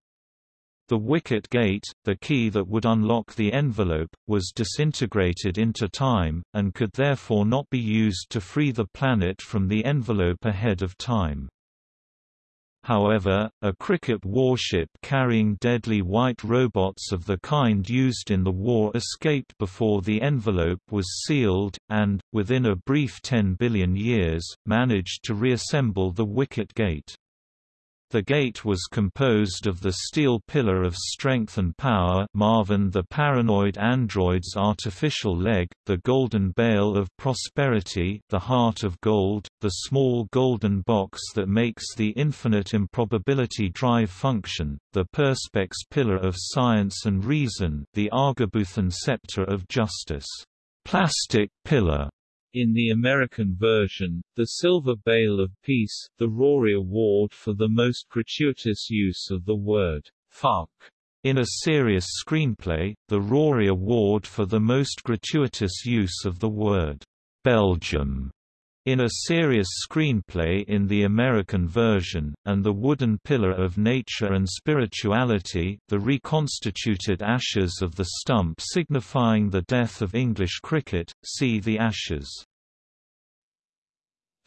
The wicket gate, the key that would unlock the envelope, was disintegrated into time, and could therefore not be used to free the planet from the envelope ahead of time. However, a Krikkit warship carrying deadly white robots of the kind used in the war escaped before the envelope was sealed, and, within a brief 10 billion years, managed to reassemble the wicket gate. The gate was composed of the steel pillar of strength and power Marvin the paranoid android's artificial leg, the golden bale of prosperity the heart of gold, the small golden box that makes the infinite improbability drive function, the perspex pillar of science and reason the Argabuthon scepter of justice. Plastic pillar in the American version, the Silver Bale of Peace, the Rory Award for the most gratuitous use of the word fuck. In a serious screenplay, the Rory Award for the most gratuitous use of the word Belgium in a serious screenplay in the American version, and The Wooden Pillar of Nature and Spirituality the reconstituted ashes of the stump signifying the death of English cricket, see the ashes.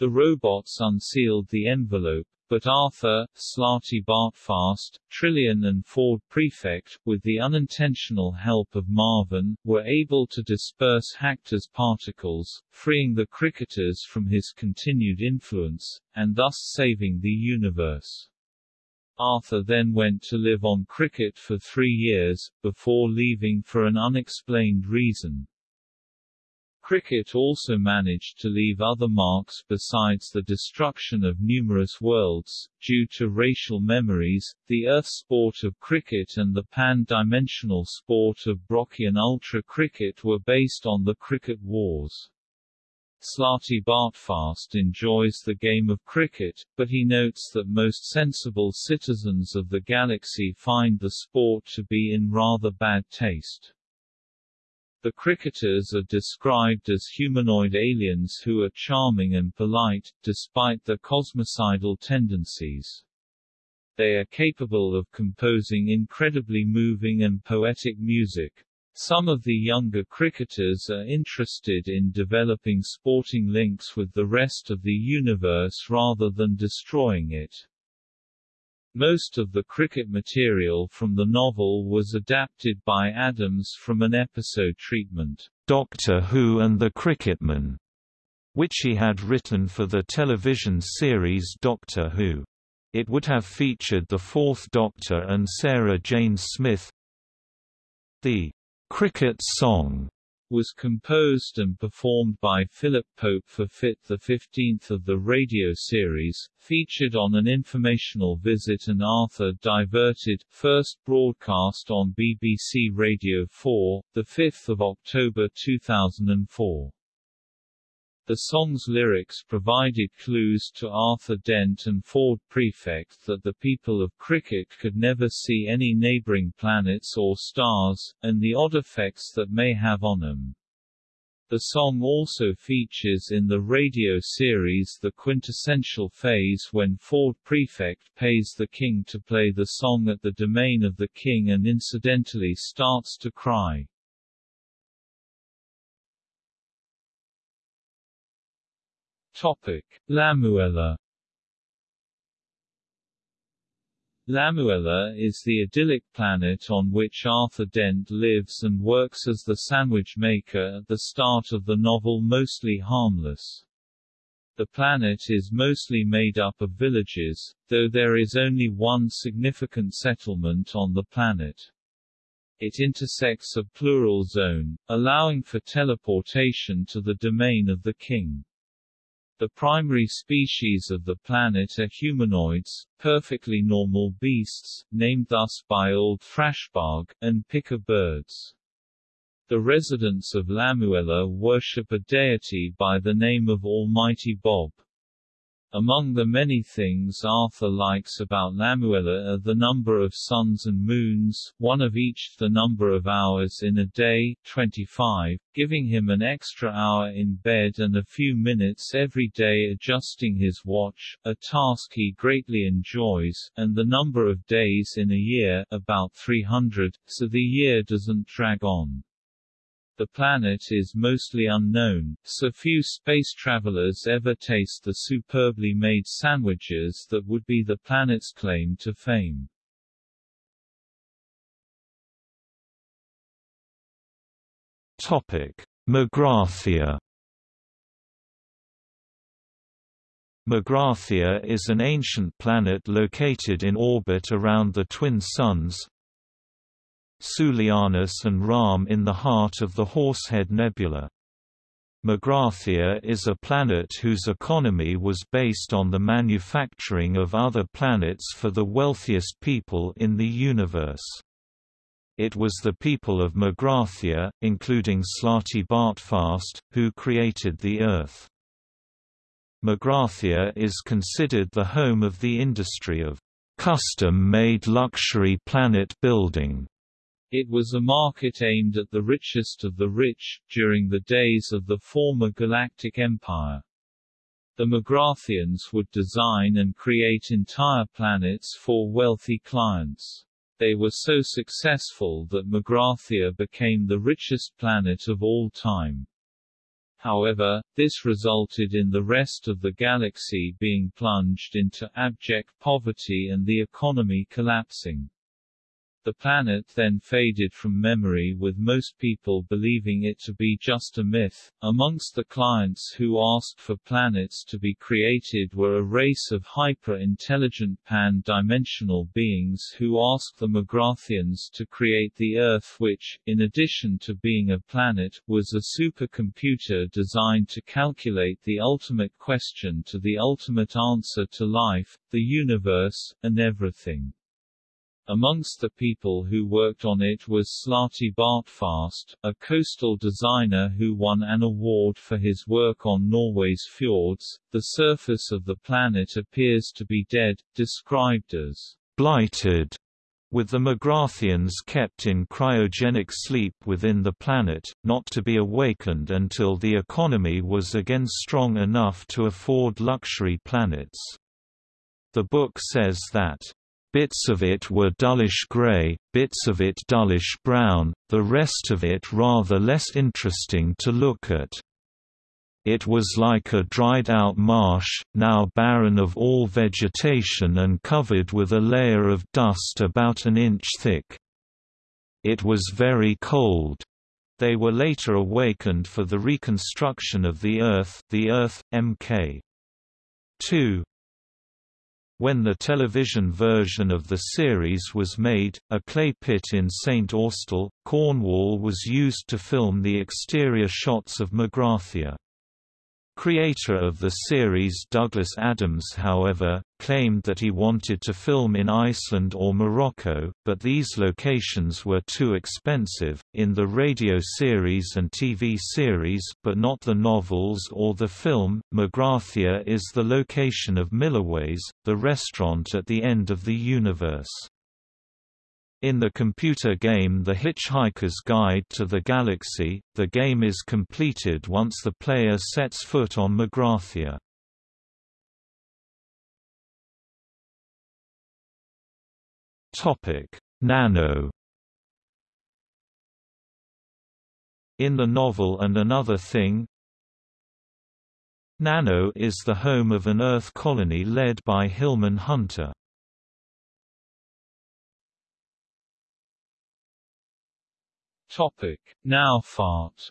The robots unsealed the envelope, but Arthur, Slartibartfast, Trillian and Ford Prefect, with the unintentional help of Marvin, were able to disperse Hactar's particles, freeing the Krikkiters from his continued influence, and thus saving the universe. Arthur then went to live on Krikkit for three years, before leaving for an unexplained reason. Krikkit also managed to leave other marks besides the destruction of numerous worlds, due to racial memories. The Earth sport of cricket and the pan-dimensional sport of Brockian Ultra Cricket were based on the Krikkit wars. Slartibartfast enjoys the game of cricket, but he notes that most sensible citizens of the galaxy find the sport to be in rather bad taste. The Krikkiters are described as humanoid aliens who are charming and polite, despite their cosmicidal tendencies. They are capable of composing incredibly moving and poetic music. Some of the younger Krikkiters are interested in developing sporting links with the rest of the universe rather than destroying it. Most of the Krikkit material from the novel was adapted by Adams from an episode treatment, Doctor Who and the Cricketman, which he had written for the television series Doctor Who. It would have featured the Fourth Doctor and Sarah Jane Smith. The Krikkit song was composed and performed by Philip Pope for Fit the 15th of the radio series, featured on an informational visit and Arthur Diverted, first broadcast on BBC Radio 4, 5 October 2004. The song's lyrics provided clues to Arthur Dent and Ford Prefect that the people of Krikkit could never see any neighboring planets or stars, and the odd effects that may have on them. The song also features in the radio series the quintessential phase when Ford Prefect pays the king to play the song at the domain of the king and incidentally starts to cry. Topic: Lamuella Lamuella is the idyllic planet on which Arthur Dent lives and works as the sandwich maker at the start of the novel Mostly Harmless. The planet is mostly made up of villages, though there is only one significant settlement on the planet. It intersects a plural zone, allowing for teleportation to the domain of the king. The primary species of the planet are humanoids, perfectly normal beasts, named thus by Old Thrashbarg, and picker birds. The residents of Lamuella worship a deity by the name of Almighty Bob. Among the many things Arthur likes about Lamuella are the number of suns and moons, one of each the number of hours in a day 25, giving him an extra hour in bed and a few minutes every day adjusting his watch, a task he greatly enjoys, and the number of days in a year about 300, so the year doesn't drag on. The planet is mostly unknown, so few space travelers ever taste the superbly made sandwiches that would be the planet's claim to fame. Topic: Magrathea Magrathea is an ancient planet located in orbit around the twin suns, Soulianis and Rahm in the heart of the Horsehead Nebula. Magrathea is a planet whose economy was based on the manufacturing of other planets for the wealthiest people in the universe. It was the people of Magrathea, including Slartibartfast, who created the Earth. Magrathea is considered the home of the industry of custom-made luxury planet building. It was a market aimed at the richest of the rich, during the days of the former Galactic Empire. The Magratheans would design and create entire planets for wealthy clients. They were so successful that Magrathea became the richest planet of all time. However, this resulted in the rest of the galaxy being plunged into abject poverty and the economy collapsing. The planet then faded from memory with most people believing it to be just a myth. Amongst the clients who asked for planets to be created were a race of hyper-intelligent pan-dimensional beings who asked the Magratheans to create the Earth which, in addition to being a planet, was a supercomputer designed to calculate the ultimate question to the ultimate answer to life, the universe, and everything. Amongst the people who worked on it was Slartibartfast, a coastal designer who won an award for his work on Norway's fjords. The surface of the planet appears to be dead, described as blighted, with the Magratheans kept in cryogenic sleep within the planet, not to be awakened until the economy was again strong enough to afford luxury planets. The book says that Bits of it were dullish grey, bits of it dullish brown, the rest of it rather less interesting to look at. It was like a dried-out marsh, now barren of all vegetation and covered with a layer of dust about an inch thick. It was very cold. They were later awakened for the reconstruction of the Earth, the Earth, Mk. 2. When the television version of the series was made, a clay pit in St Austell, Cornwall was used to film the exterior shots of Magrathea. Creator of the series Douglas Adams however, claimed that he wanted to film in Iceland or Morocco, but these locations were too expensive. In the radio series and TV series but not the novels or the film, Magrathea is the location of Milliways, the restaurant at the end of the universe. In the computer game The Hitchhiker's Guide to the Galaxy, the game is completed once the player sets foot on Magrathea. Nano In the novel And Another Thing, Nano is the home of an Earth colony led by Hillman Hunter. Topic: Naufart.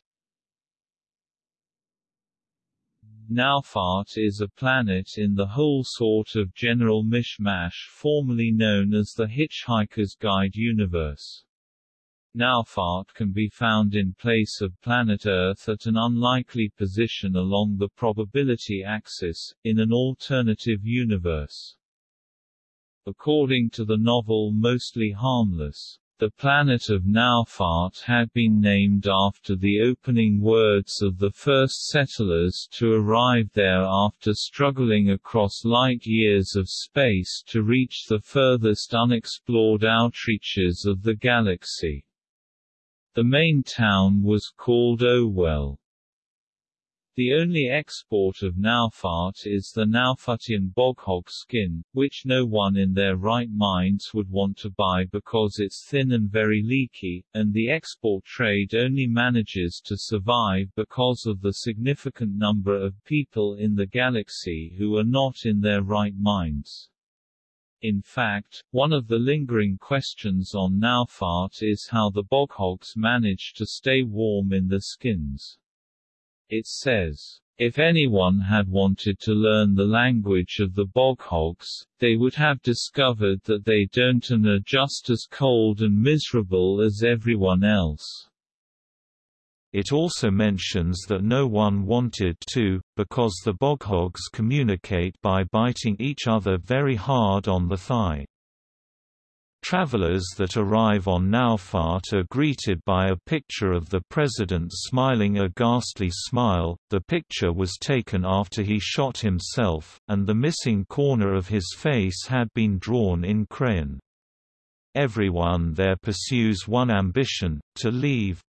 Naufart is a planet in the whole sort of general mishmash formerly known as the Hitchhiker's Guide universe. Naufart can be found in place of planet Earth at an unlikely position along the probability axis, in an alternative universe. According to the novel Mostly Harmless, the planet of Naufart had been named after the opening words of the first settlers to arrive there after struggling across light years of space to reach the furthest unexplored outreaches of the galaxy. The main town was called Owell. The only export of Naufart is the Naufatian boghog skin, which no one in their right minds would want to buy because it's thin and very leaky, and the export trade only manages to survive because of the significant number of people in the galaxy who are not in their right minds. In fact, one of the lingering questions on Naufart is how the boghogs manage to stay warm in the skins. It says, if anyone had wanted to learn the language of the boghogs, they would have discovered that they don't and are just as cold and miserable as everyone else. It also mentions that no one wanted to, because the boghogs communicate by biting each other very hard on the thigh. Travelers that arrive on Naufart are greeted by a picture of the president smiling a ghastly smile. The picture was taken after he shot himself, and the missing corner of his face had been drawn in crayon. Everyone there pursues one ambition, to leave.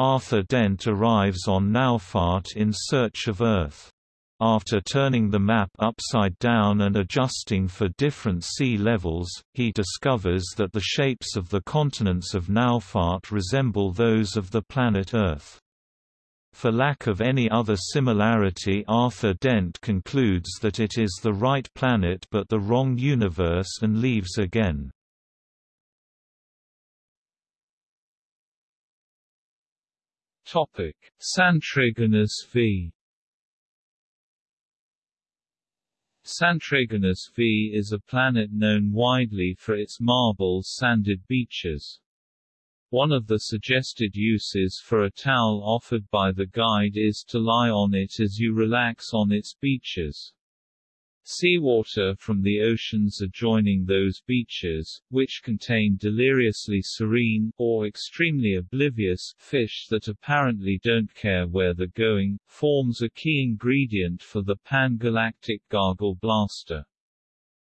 Arthur Dent arrives on Naufart in search of Earth. After turning the map upside down and adjusting for different sea levels, he discovers that the shapes of the continents of Naufart resemble those of the planet Earth. For lack of any other similarity Arthur Dent concludes that it is the right planet but the wrong universe and leaves again. Santraginus v Santraginus V is a planet known widely for its marble sanded beaches. One of the suggested uses for a towel offered by the guide is to lie on it as you relax on its beaches. Seawater from the oceans adjoining those beaches, which contain deliriously serene, or extremely oblivious, fish that apparently don't care where they're going, forms a key ingredient for the pan-galactic gargle blaster.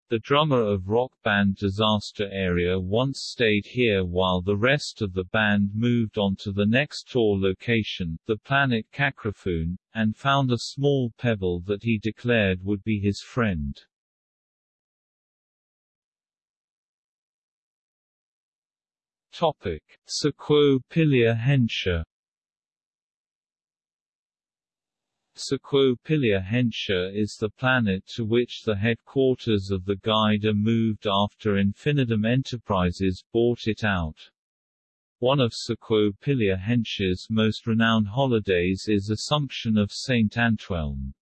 The drummer of rock band Disaster Area once stayed here while the rest of the band moved on to the next tour location, the planet Kakrafoon, and found a small pebble that he declared would be his friend. Topic: Saquo-Pilia Hensha Saquo-Pilia Hensha is the planet to which the headquarters of the Guide are moved after InfiniDim Enterprises bought it out. One of Saquo-Pilia Hensha's most renowned holidays is Assumption of St. Antwelm.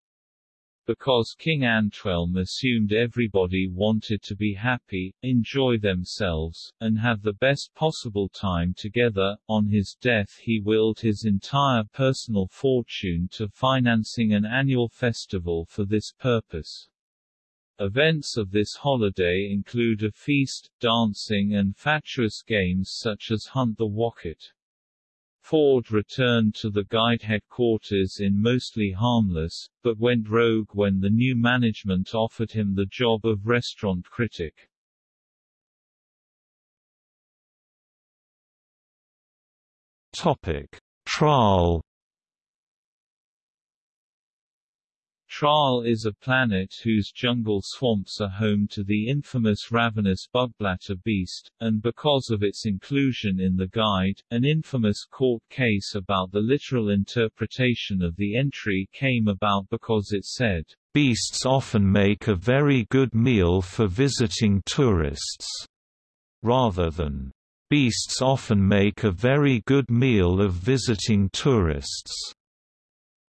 Because King Antwelm assumed everybody wanted to be happy, enjoy themselves, and have the best possible time together, on his death he willed his entire personal fortune to financing an annual festival for this purpose. Events of this holiday include a feast, dancing and fatuous games such as Hunt the Wocket. Ford returned to the guide headquarters in mostly harmless, but went rogue when the new management offered him the job of restaurant critic. Topic: Traal Traal is a planet whose jungle swamps are home to the infamous ravenous bugblatter beast, and because of its inclusion in the guide, an infamous court case about the literal interpretation of the entry came about because it said, Beasts often make a very good meal for visiting tourists, rather than Beasts often make a very good meal of visiting tourists.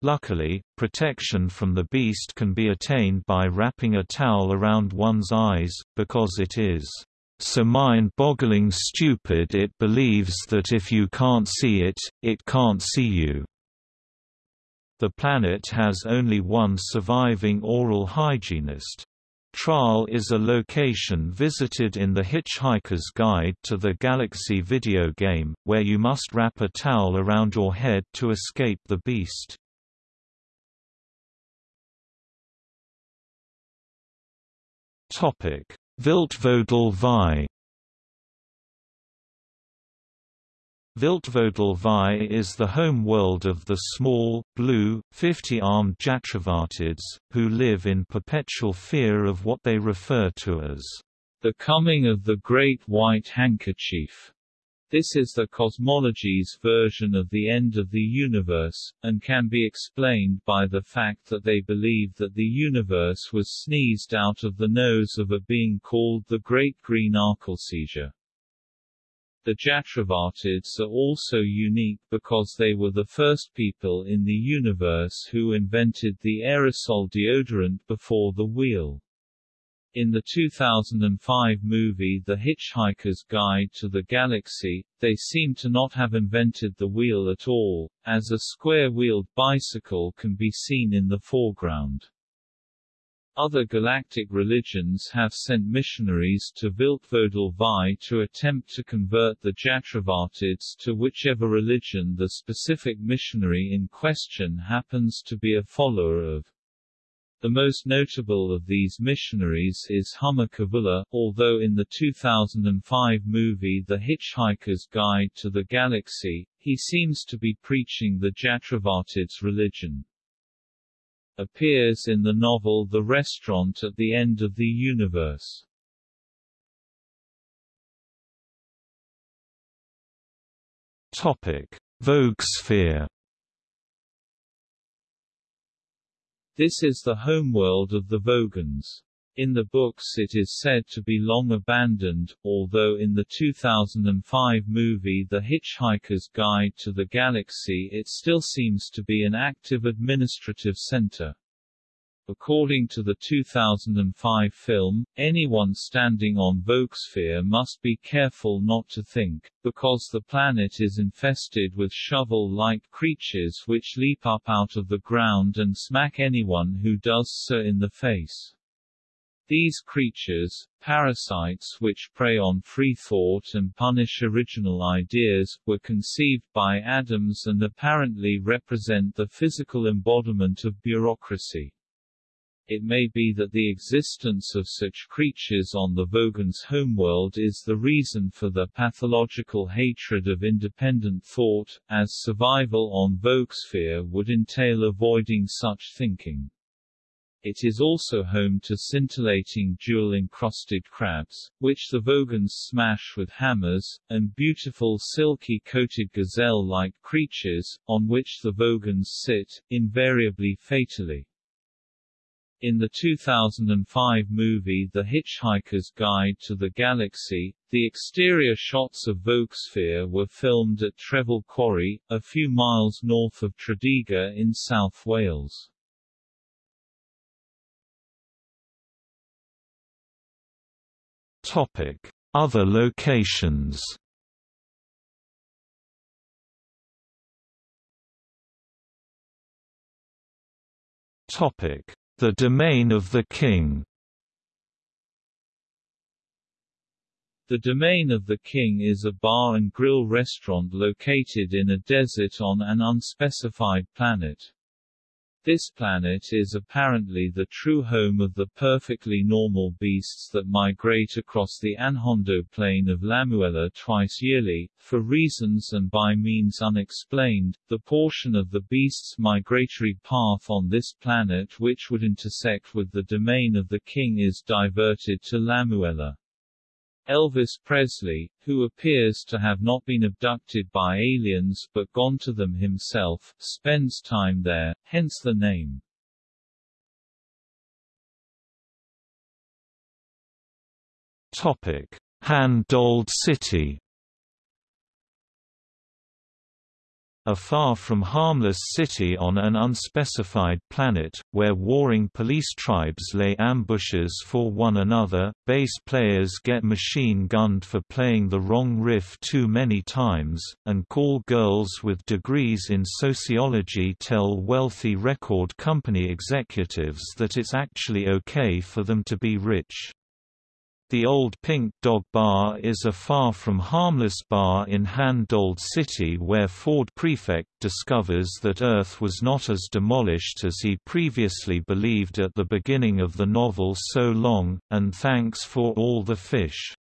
Luckily, protection from the beast can be attained by wrapping a towel around one's eyes, because it is so mind-boggling stupid it believes that if you can't see it, it can't see you. The planet has only one surviving oral hygienist. Traal is a location visited in The Hitchhiker's Guide to the Galaxy video game, where you must wrap a towel around your head to escape the beast. Topic: Viltvodle VI Viltvodle VI is the home world of the small, blue, 50-armed Jatravartids, who live in perpetual fear of what they refer to as the coming of the Great White Handkerchief. This is the cosmology's version of the end of the universe, and can be explained by the fact that they believe that the universe was sneezed out of the nose of a being called the Great Green Arkleseizure. The Jatravartids are also unique because they were the first people in the universe who invented the aerosol deodorant before the wheel. In the 2005 movie The Hitchhiker's Guide to the Galaxy, they seem to not have invented the wheel at all, as a square-wheeled bicycle can be seen in the foreground. Other galactic religions have sent missionaries to Viltvodle VI to attempt to convert the Jatravartids to whichever religion the specific missionary in question happens to be a follower of. The most notable of these missionaries is Humma Kavula, although in the 2005 movie The Hitchhiker's Guide to the Galaxy, he seems to be preaching the Jatravartids religion. Appears in the novel The Restaurant at the End of the Universe. Topic: Vogosphere This is the homeworld of the Vogons. In the books it is said to be long abandoned, although in the 2005 movie The Hitchhiker's Guide to the Galaxy it still seems to be an active administrative center. According to the 2005 film, anyone standing on Vogosphere must be careful not to think, because the planet is infested with shovel-like creatures which leap up out of the ground and smack anyone who does so in the face. These creatures, parasites which prey on free thought and punish original ideas, were conceived by Adams and apparently represent the physical embodiment of bureaucracy. It may be that the existence of such creatures on the Vogon's homeworld is the reason for the pathological hatred of independent thought, as survival on Vogosphere would entail avoiding such thinking. It is also home to scintillating jewel-encrusted crabs, which the Vogons smash with hammers, and beautiful silky-coated gazelle-like creatures, on which the Vogons sit, invariably fatally. In the 2005 movie The Hitchhiker's Guide to the Galaxy, the exterior shots of Vogsphere were filmed at Trefil Quarry, a few miles north of Tredegar in South Wales. Topic: Other locations. Topic: the Domain of the King The Domain of the King is a bar and grill restaurant located in a desert on an unspecified planet. This planet is apparently the true home of the perfectly normal beasts that migrate across the Anhondo plain of Lamuella twice yearly, for reasons and by means unexplained. The portion of the beast's migratory path on this planet which would intersect with the domain of the king is diverted to Lamuella. Elvis Presley, who appears to have not been abducted by aliens but gone to them himself, spends time there, hence the name. Topic: Han-Dold City A far from harmless city on an unspecified planet, where warring police tribes lay ambushes for one another, bass players get machine-gunned for playing the wrong riff too many times, and call girls with degrees in sociology tell wealthy record company executives that it's actually okay for them to be rich. The Old Pink Dog Bar is a far from harmless bar in Han-Dold City where Ford Prefect discovers that Earth was not as demolished as he previously believed at the beginning of the novel so long, and thanks for all the fish.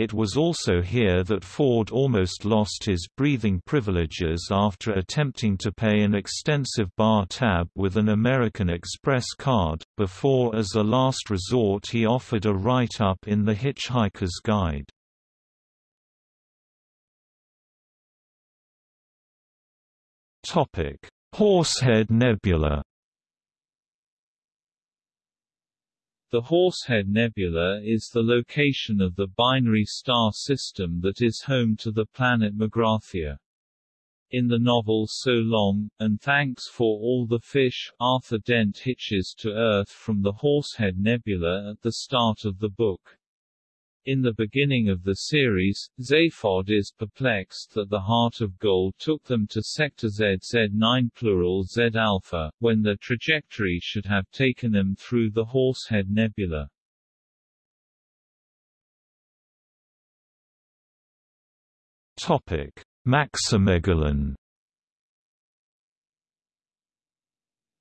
It was also here that Ford almost lost his breathing privileges after attempting to pay an extensive bar tab with an American Express card, before as a last resort he offered a write-up in The Hitchhiker's Guide. Horsehead Nebula The Horsehead Nebula is the location of the binary star system that is home to the planet Magrathea. In the novel So Long, and Thanks for All the Fish, Arthur Dent hitches to Earth from the Horsehead Nebula at the start of the book. In the beginning of the series, Zaphod is perplexed that the Heart of Gold took them to Sector Z Z9 plural Z alpha, when their trajectory should have taken them through the Horsehead Nebula. Topic: Maximegalon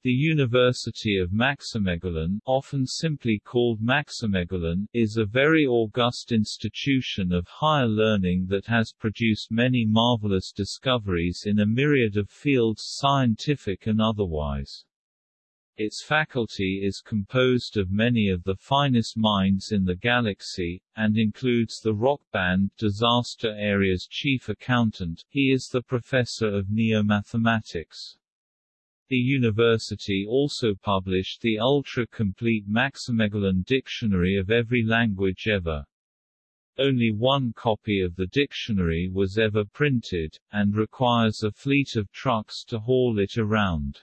The University of Maximegalon, often simply called Maximegalon, is a very august institution of higher learning that has produced many marvelous discoveries in a myriad of fields scientific and otherwise. Its faculty is composed of many of the finest minds in the galaxy, and includes the rock band Disaster Area's chief accountant, he is the professor of neomathematics. The university also published the ultra-complete Maximegalon Dictionary of every language ever. Only one copy of the dictionary was ever printed, and requires a fleet of trucks to haul it around.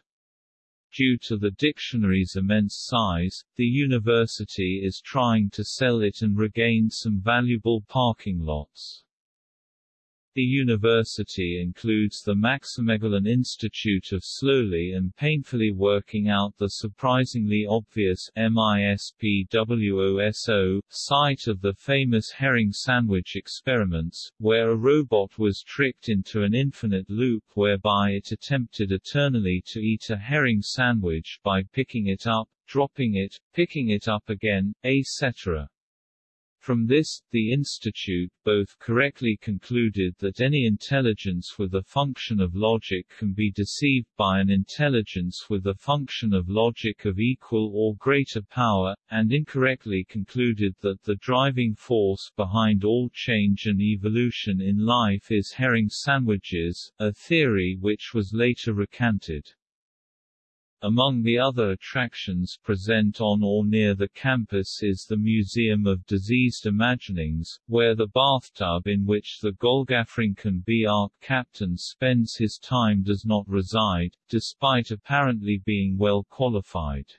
Due to the dictionary's immense size, the university is trying to sell it and regain some valuable parking lots. The university includes the Maximegalon Institute of Slowly and Painfully Working Out the Surprisingly Obvious MISPWOSO, site of the famous herring sandwich experiments, where a robot was tricked into an infinite loop whereby it attempted eternally to eat a herring sandwich by picking it up, dropping it, picking it up again, etc. From this, the Institute both correctly concluded that any intelligence with a function of logic can be deceived by an intelligence with a function of logic of equal or greater power, and incorrectly concluded that the driving force behind all change and evolution in life is herring sandwiches, a theory which was later recanted. Among the other attractions present on or near the campus is the Museum of Diseased Imaginings, where the bathtub in which the Golgafrinchan B-Ark captain spends his time does not reside, despite apparently being well qualified.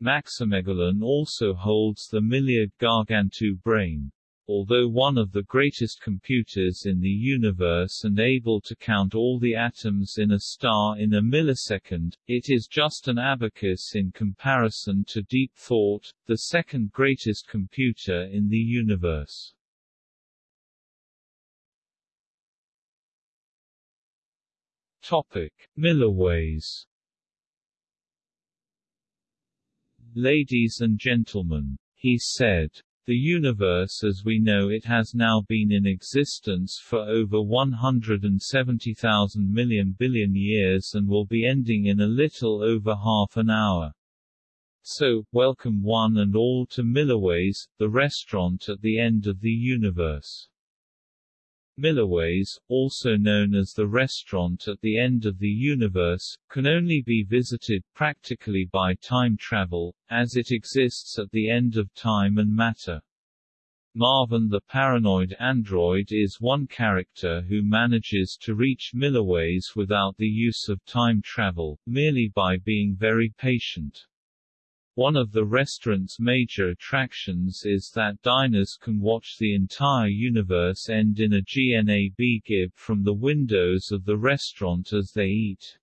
Maximegalon also holds the Milliard Gargantubrain. Although one of the greatest computers in the universe and able to count all the atoms in a star in a millisecond, it is just an abacus in comparison to Deep Thought, the second greatest computer in the universe. Topic: Milliways. Ladies and gentlemen, he said, the universe as we know it has now been in existence for over 170,000 million billion years and will be ending in a little over half an hour. So, welcome one and all to Milliways, the restaurant at the end of the universe. Milliways, also known as the restaurant at the end of the universe, can only be visited practically by time travel, as it exists at the end of time and matter. Marvin the paranoid android is one character who manages to reach Milliways without the use of time travel, merely by being very patient. One of the restaurant's major attractions is that diners can watch the entire universe end in a GNAB GIF from the windows of the restaurant as they eat.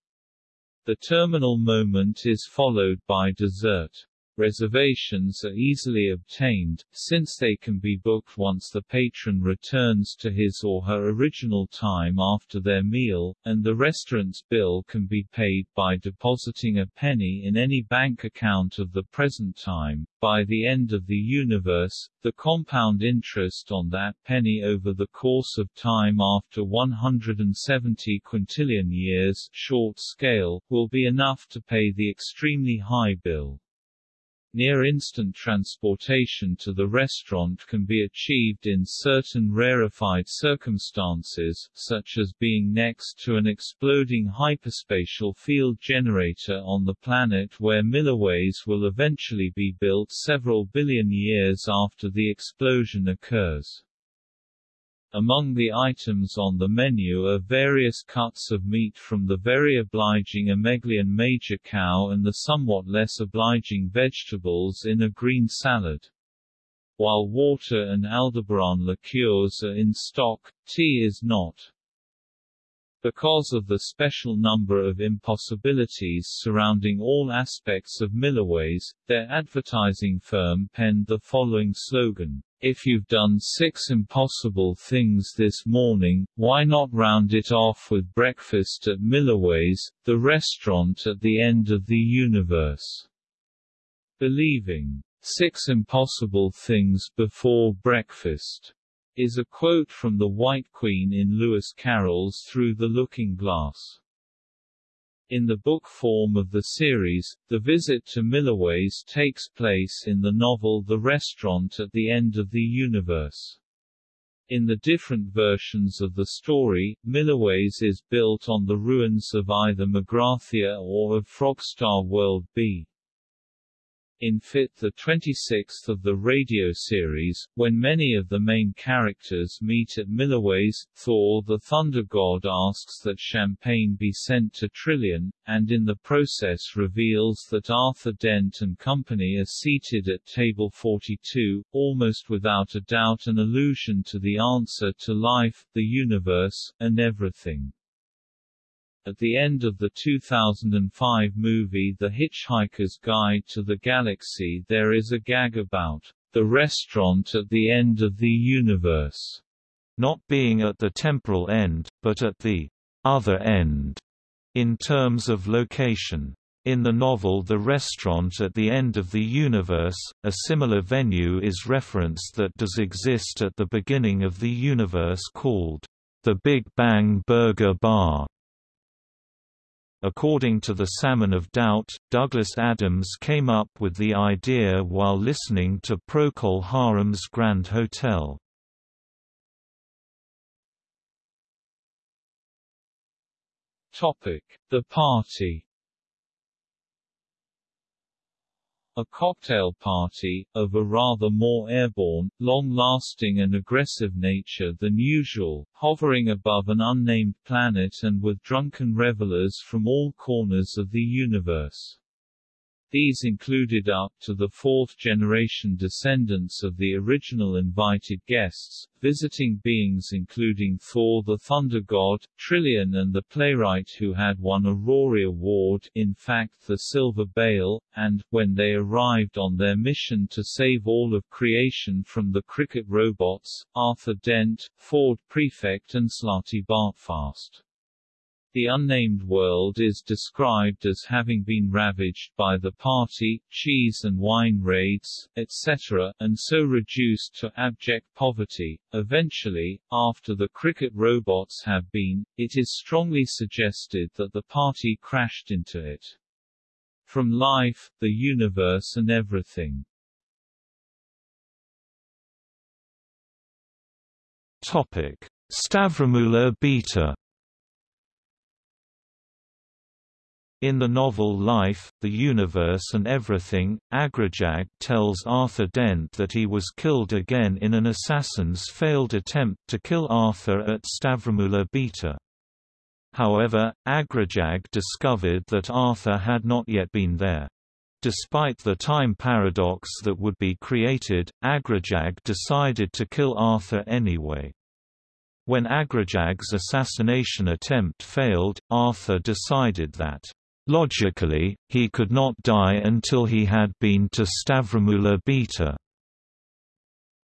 The terminal moment is followed by dessert. Reservations are easily obtained, since they can be booked once the patron returns to his or her original time after their meal, and the restaurant's bill can be paid by depositing a penny in any bank account of the present time. By the end of the universe, the compound interest on that penny over the course of time after 170 quintillion years short scale, will be enough to pay the extremely high bill. Near-instant transportation to the restaurant can be achieved in certain rarefied circumstances, such as being next to an exploding hyperspatial field generator on the planet where Milliways will eventually be built several billion years after the explosion occurs. Among the items on the menu are various cuts of meat from the very obliging Ameglian major cow and the somewhat less obliging vegetables in a green salad. While water and Aldebaran liqueurs are in stock, tea is not. Because of the special number of impossibilities surrounding all aspects of Milliways, their advertising firm penned the following slogan, If you've done six impossible things this morning, why not round it off with breakfast at Milliways, the restaurant at the end of the universe? Believing six impossible things before breakfast is a quote from the White Queen in Lewis Carroll's Through the Looking Glass. In the book form of the series, the visit to Milliways takes place in the novel The Restaurant at the End of the Universe. In the different versions of the story, Milliways is built on the ruins of either Magrathea or of Frogstar World B. In Fit the 26th of the radio series, when many of the main characters meet at Milliways, Thor the Thunder God asks that champagne be sent to Trillian, and in the process reveals that Arthur Dent and company are seated at table 42, almost without a doubt an allusion to the answer to life, the universe, and everything. At the end of the 2005 movie The Hitchhiker's Guide to the Galaxy there is a gag about the restaurant at the end of the universe, not being at the temporal end, but at the other end, in terms of location. In the novel The Restaurant at the End of the Universe, a similar venue is referenced that does exist at the beginning of the universe called the Big Bang Burger Bar. According to the Salmon of Doubt, Douglas Adams came up with the idea while listening to Procol Harum's Grand Hotel. Topic: The party A cocktail party, of a rather more airborne, long-lasting and aggressive nature than usual, hovering above an unnamed planet and with drunken revelers from all corners of the universe. These included up to the fourth-generation descendants of the original invited guests, visiting beings including Thor the Thunder God, Trillian and the playwright who had won a Rory Award in fact the Silver Bale, and, when they arrived on their mission to save all of creation from the Krikkit robots, Arthur Dent, Ford Prefect and Slartibartfast. The unnamed world is described as having been ravaged by the party, cheese and wine raids, etc., and so reduced to abject poverty. Eventually, after the Krikkit robots have been, it is strongly suggested that the party crashed into it. From life, the universe and everything. Topic: Stavromula Beta In the novel Life, the Universe and Everything, Agrajag tells Arthur Dent that he was killed again in an assassin's failed attempt to kill Arthur at Stavromula Beta. However, Agrajag discovered that Arthur had not yet been there. Despite the time paradox that would be created, Agrajag decided to kill Arthur anyway. When Agrajag's assassination attempt failed, Arthur decided that Logically, he could not die until he had been to Stavromula Beta.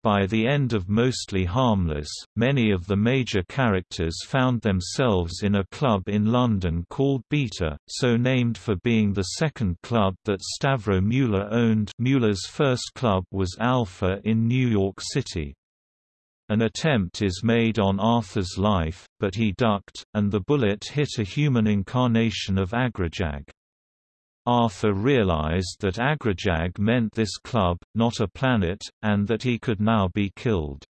By the end of Mostly Harmless, many of the major characters found themselves in a club in London called Beta, so named for being the second club that Stavro Mueller owned Mueller's first club was Alpha in New York City. An attempt is made on Arthur's life, but he ducked, and the bullet hit a human incarnation of Agrajag. Arthur realized that Agrajag meant this club, not a planet, and that he could now be killed.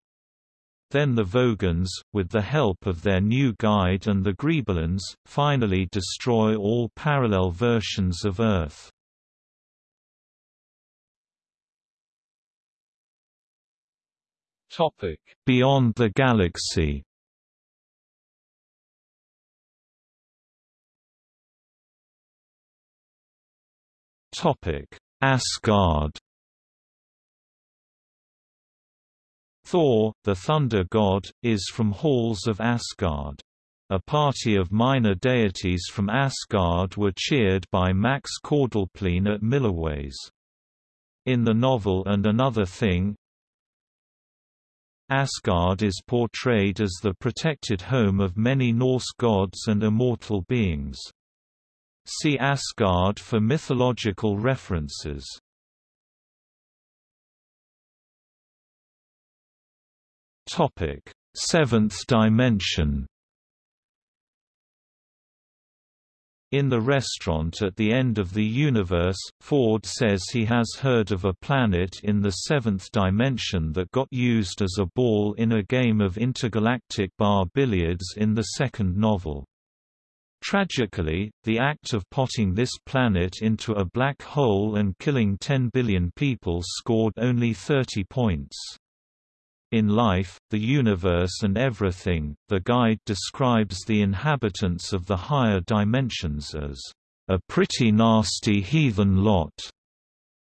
Then the Vogons, with the help of their new guide and the Grebulons, finally destroy all parallel versions of Earth. Topic: Beyond the Galaxy. Topic: Asgard. Thor, the thunder god, is from halls of Asgard. A party of minor deities from Asgard were cheered by Max Quordlepleen at Milliways. In the novel And Another Thing, Asgard is portrayed as the protected home of many Norse gods and immortal beings. See Asgard for mythological references. Seventh dimension In the restaurant at the end of the universe, Ford says he has heard of a planet in the seventh dimension that got used as a ball in a game of intergalactic bar billiards in the second novel. Tragically, the act of potting this planet into a black hole and killing 10 billion people scored only 30 points. In Life, the Universe and Everything, the guide describes the inhabitants of the higher dimensions as a pretty nasty heathen lot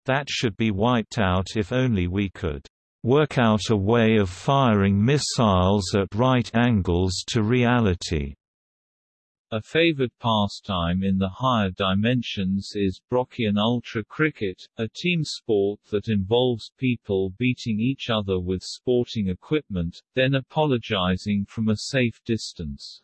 that should be wiped out if only we could work out a way of firing missiles at right angles to reality. A favored pastime in the higher dimensions is Brockian Ultra Cricket, a team sport that involves people beating each other with sporting equipment, then apologizing from a safe distance.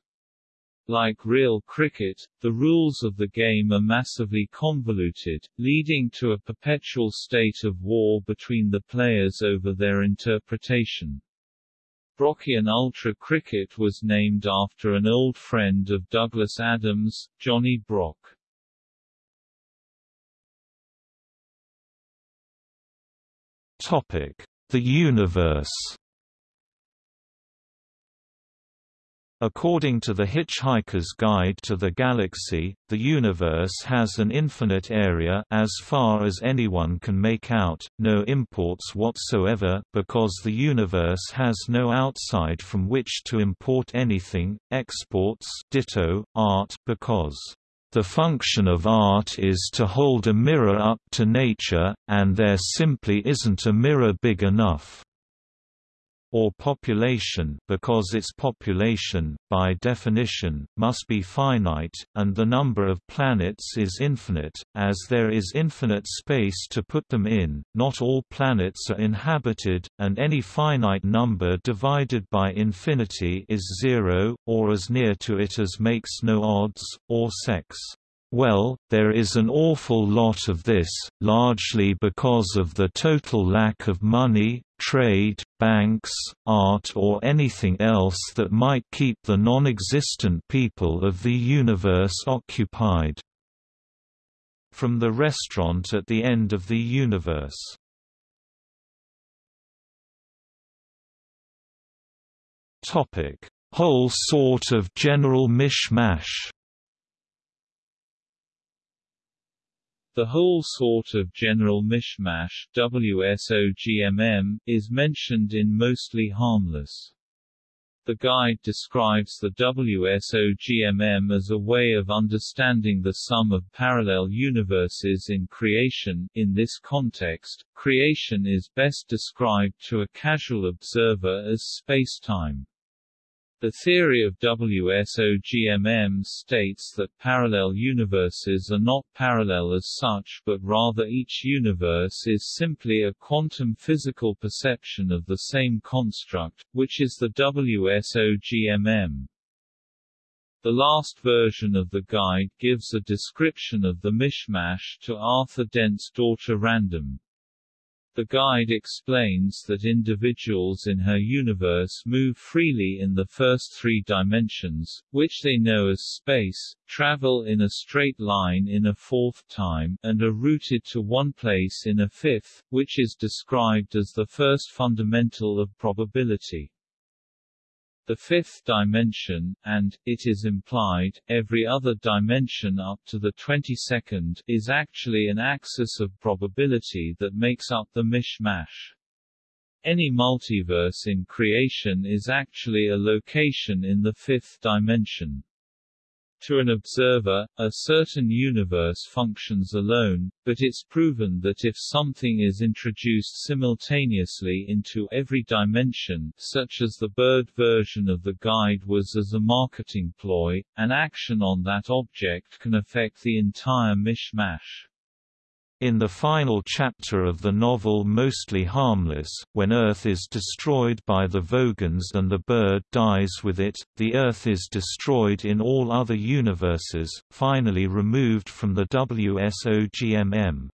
Like real cricket, the rules of the game are massively convoluted, leading to a perpetual state of war between the players over their interpretation. Brockian Ultra Cricket was named after an old friend of Douglas Adams, Johnny Brock. Topic: The Universe According to The Hitchhiker's Guide to the Galaxy, the universe has an infinite area as far as anyone can make out, no imports whatsoever, because the universe has no outside from which to import anything, exports ditto, art because The function of art is to hold a mirror up to nature, and there simply isn't a mirror big enough or population because its population, by definition, must be finite, and the number of planets is infinite, as there is infinite space to put them in, not all planets are inhabited, and any finite number divided by infinity is zero, or as near to it as makes no odds, or sex. Well, there is an awful lot of this, largely because of the total lack of money, trade, banks, art or anything else that might keep the non-existent people of the universe occupied. From the restaurant at the end of the universe Whole sort of general mishmash The whole sort of general mishmash WSOGMM, is mentioned in Mostly Harmless. The guide describes the WSOGMM as a way of understanding the sum of parallel universes in creation. In this context, creation is best described to a casual observer as spacetime. The theory of WSOGMM states that parallel universes are not parallel as such but rather each universe is simply a quantum physical perception of the same construct, which is the WSOGMM. The last version of the guide gives a description of the mishmash to Arthur Dent's daughter Random. The guide explains that individuals in her universe move freely in the first three dimensions, which they know as space, travel in a straight line in a fourth time, and are rooted to one place in a fifth, which is described as the first fundamental of probability the fifth dimension, and, it is implied, every other dimension up to the 22nd, is actually an axis of probability that makes up the mishmash. Any multiverse in creation is actually a location in the fifth dimension. To an observer, a certain universe functions alone, but it's proven that if something is introduced simultaneously into every dimension such as the bird version of the guide was as a marketing ploy, an action on that object can affect the entire mishmash. In the final chapter of the novel Mostly Harmless, when Earth is destroyed by the Vogons and the bird dies with it, the Earth is destroyed in all other universes, finally removed from the WSOGMM.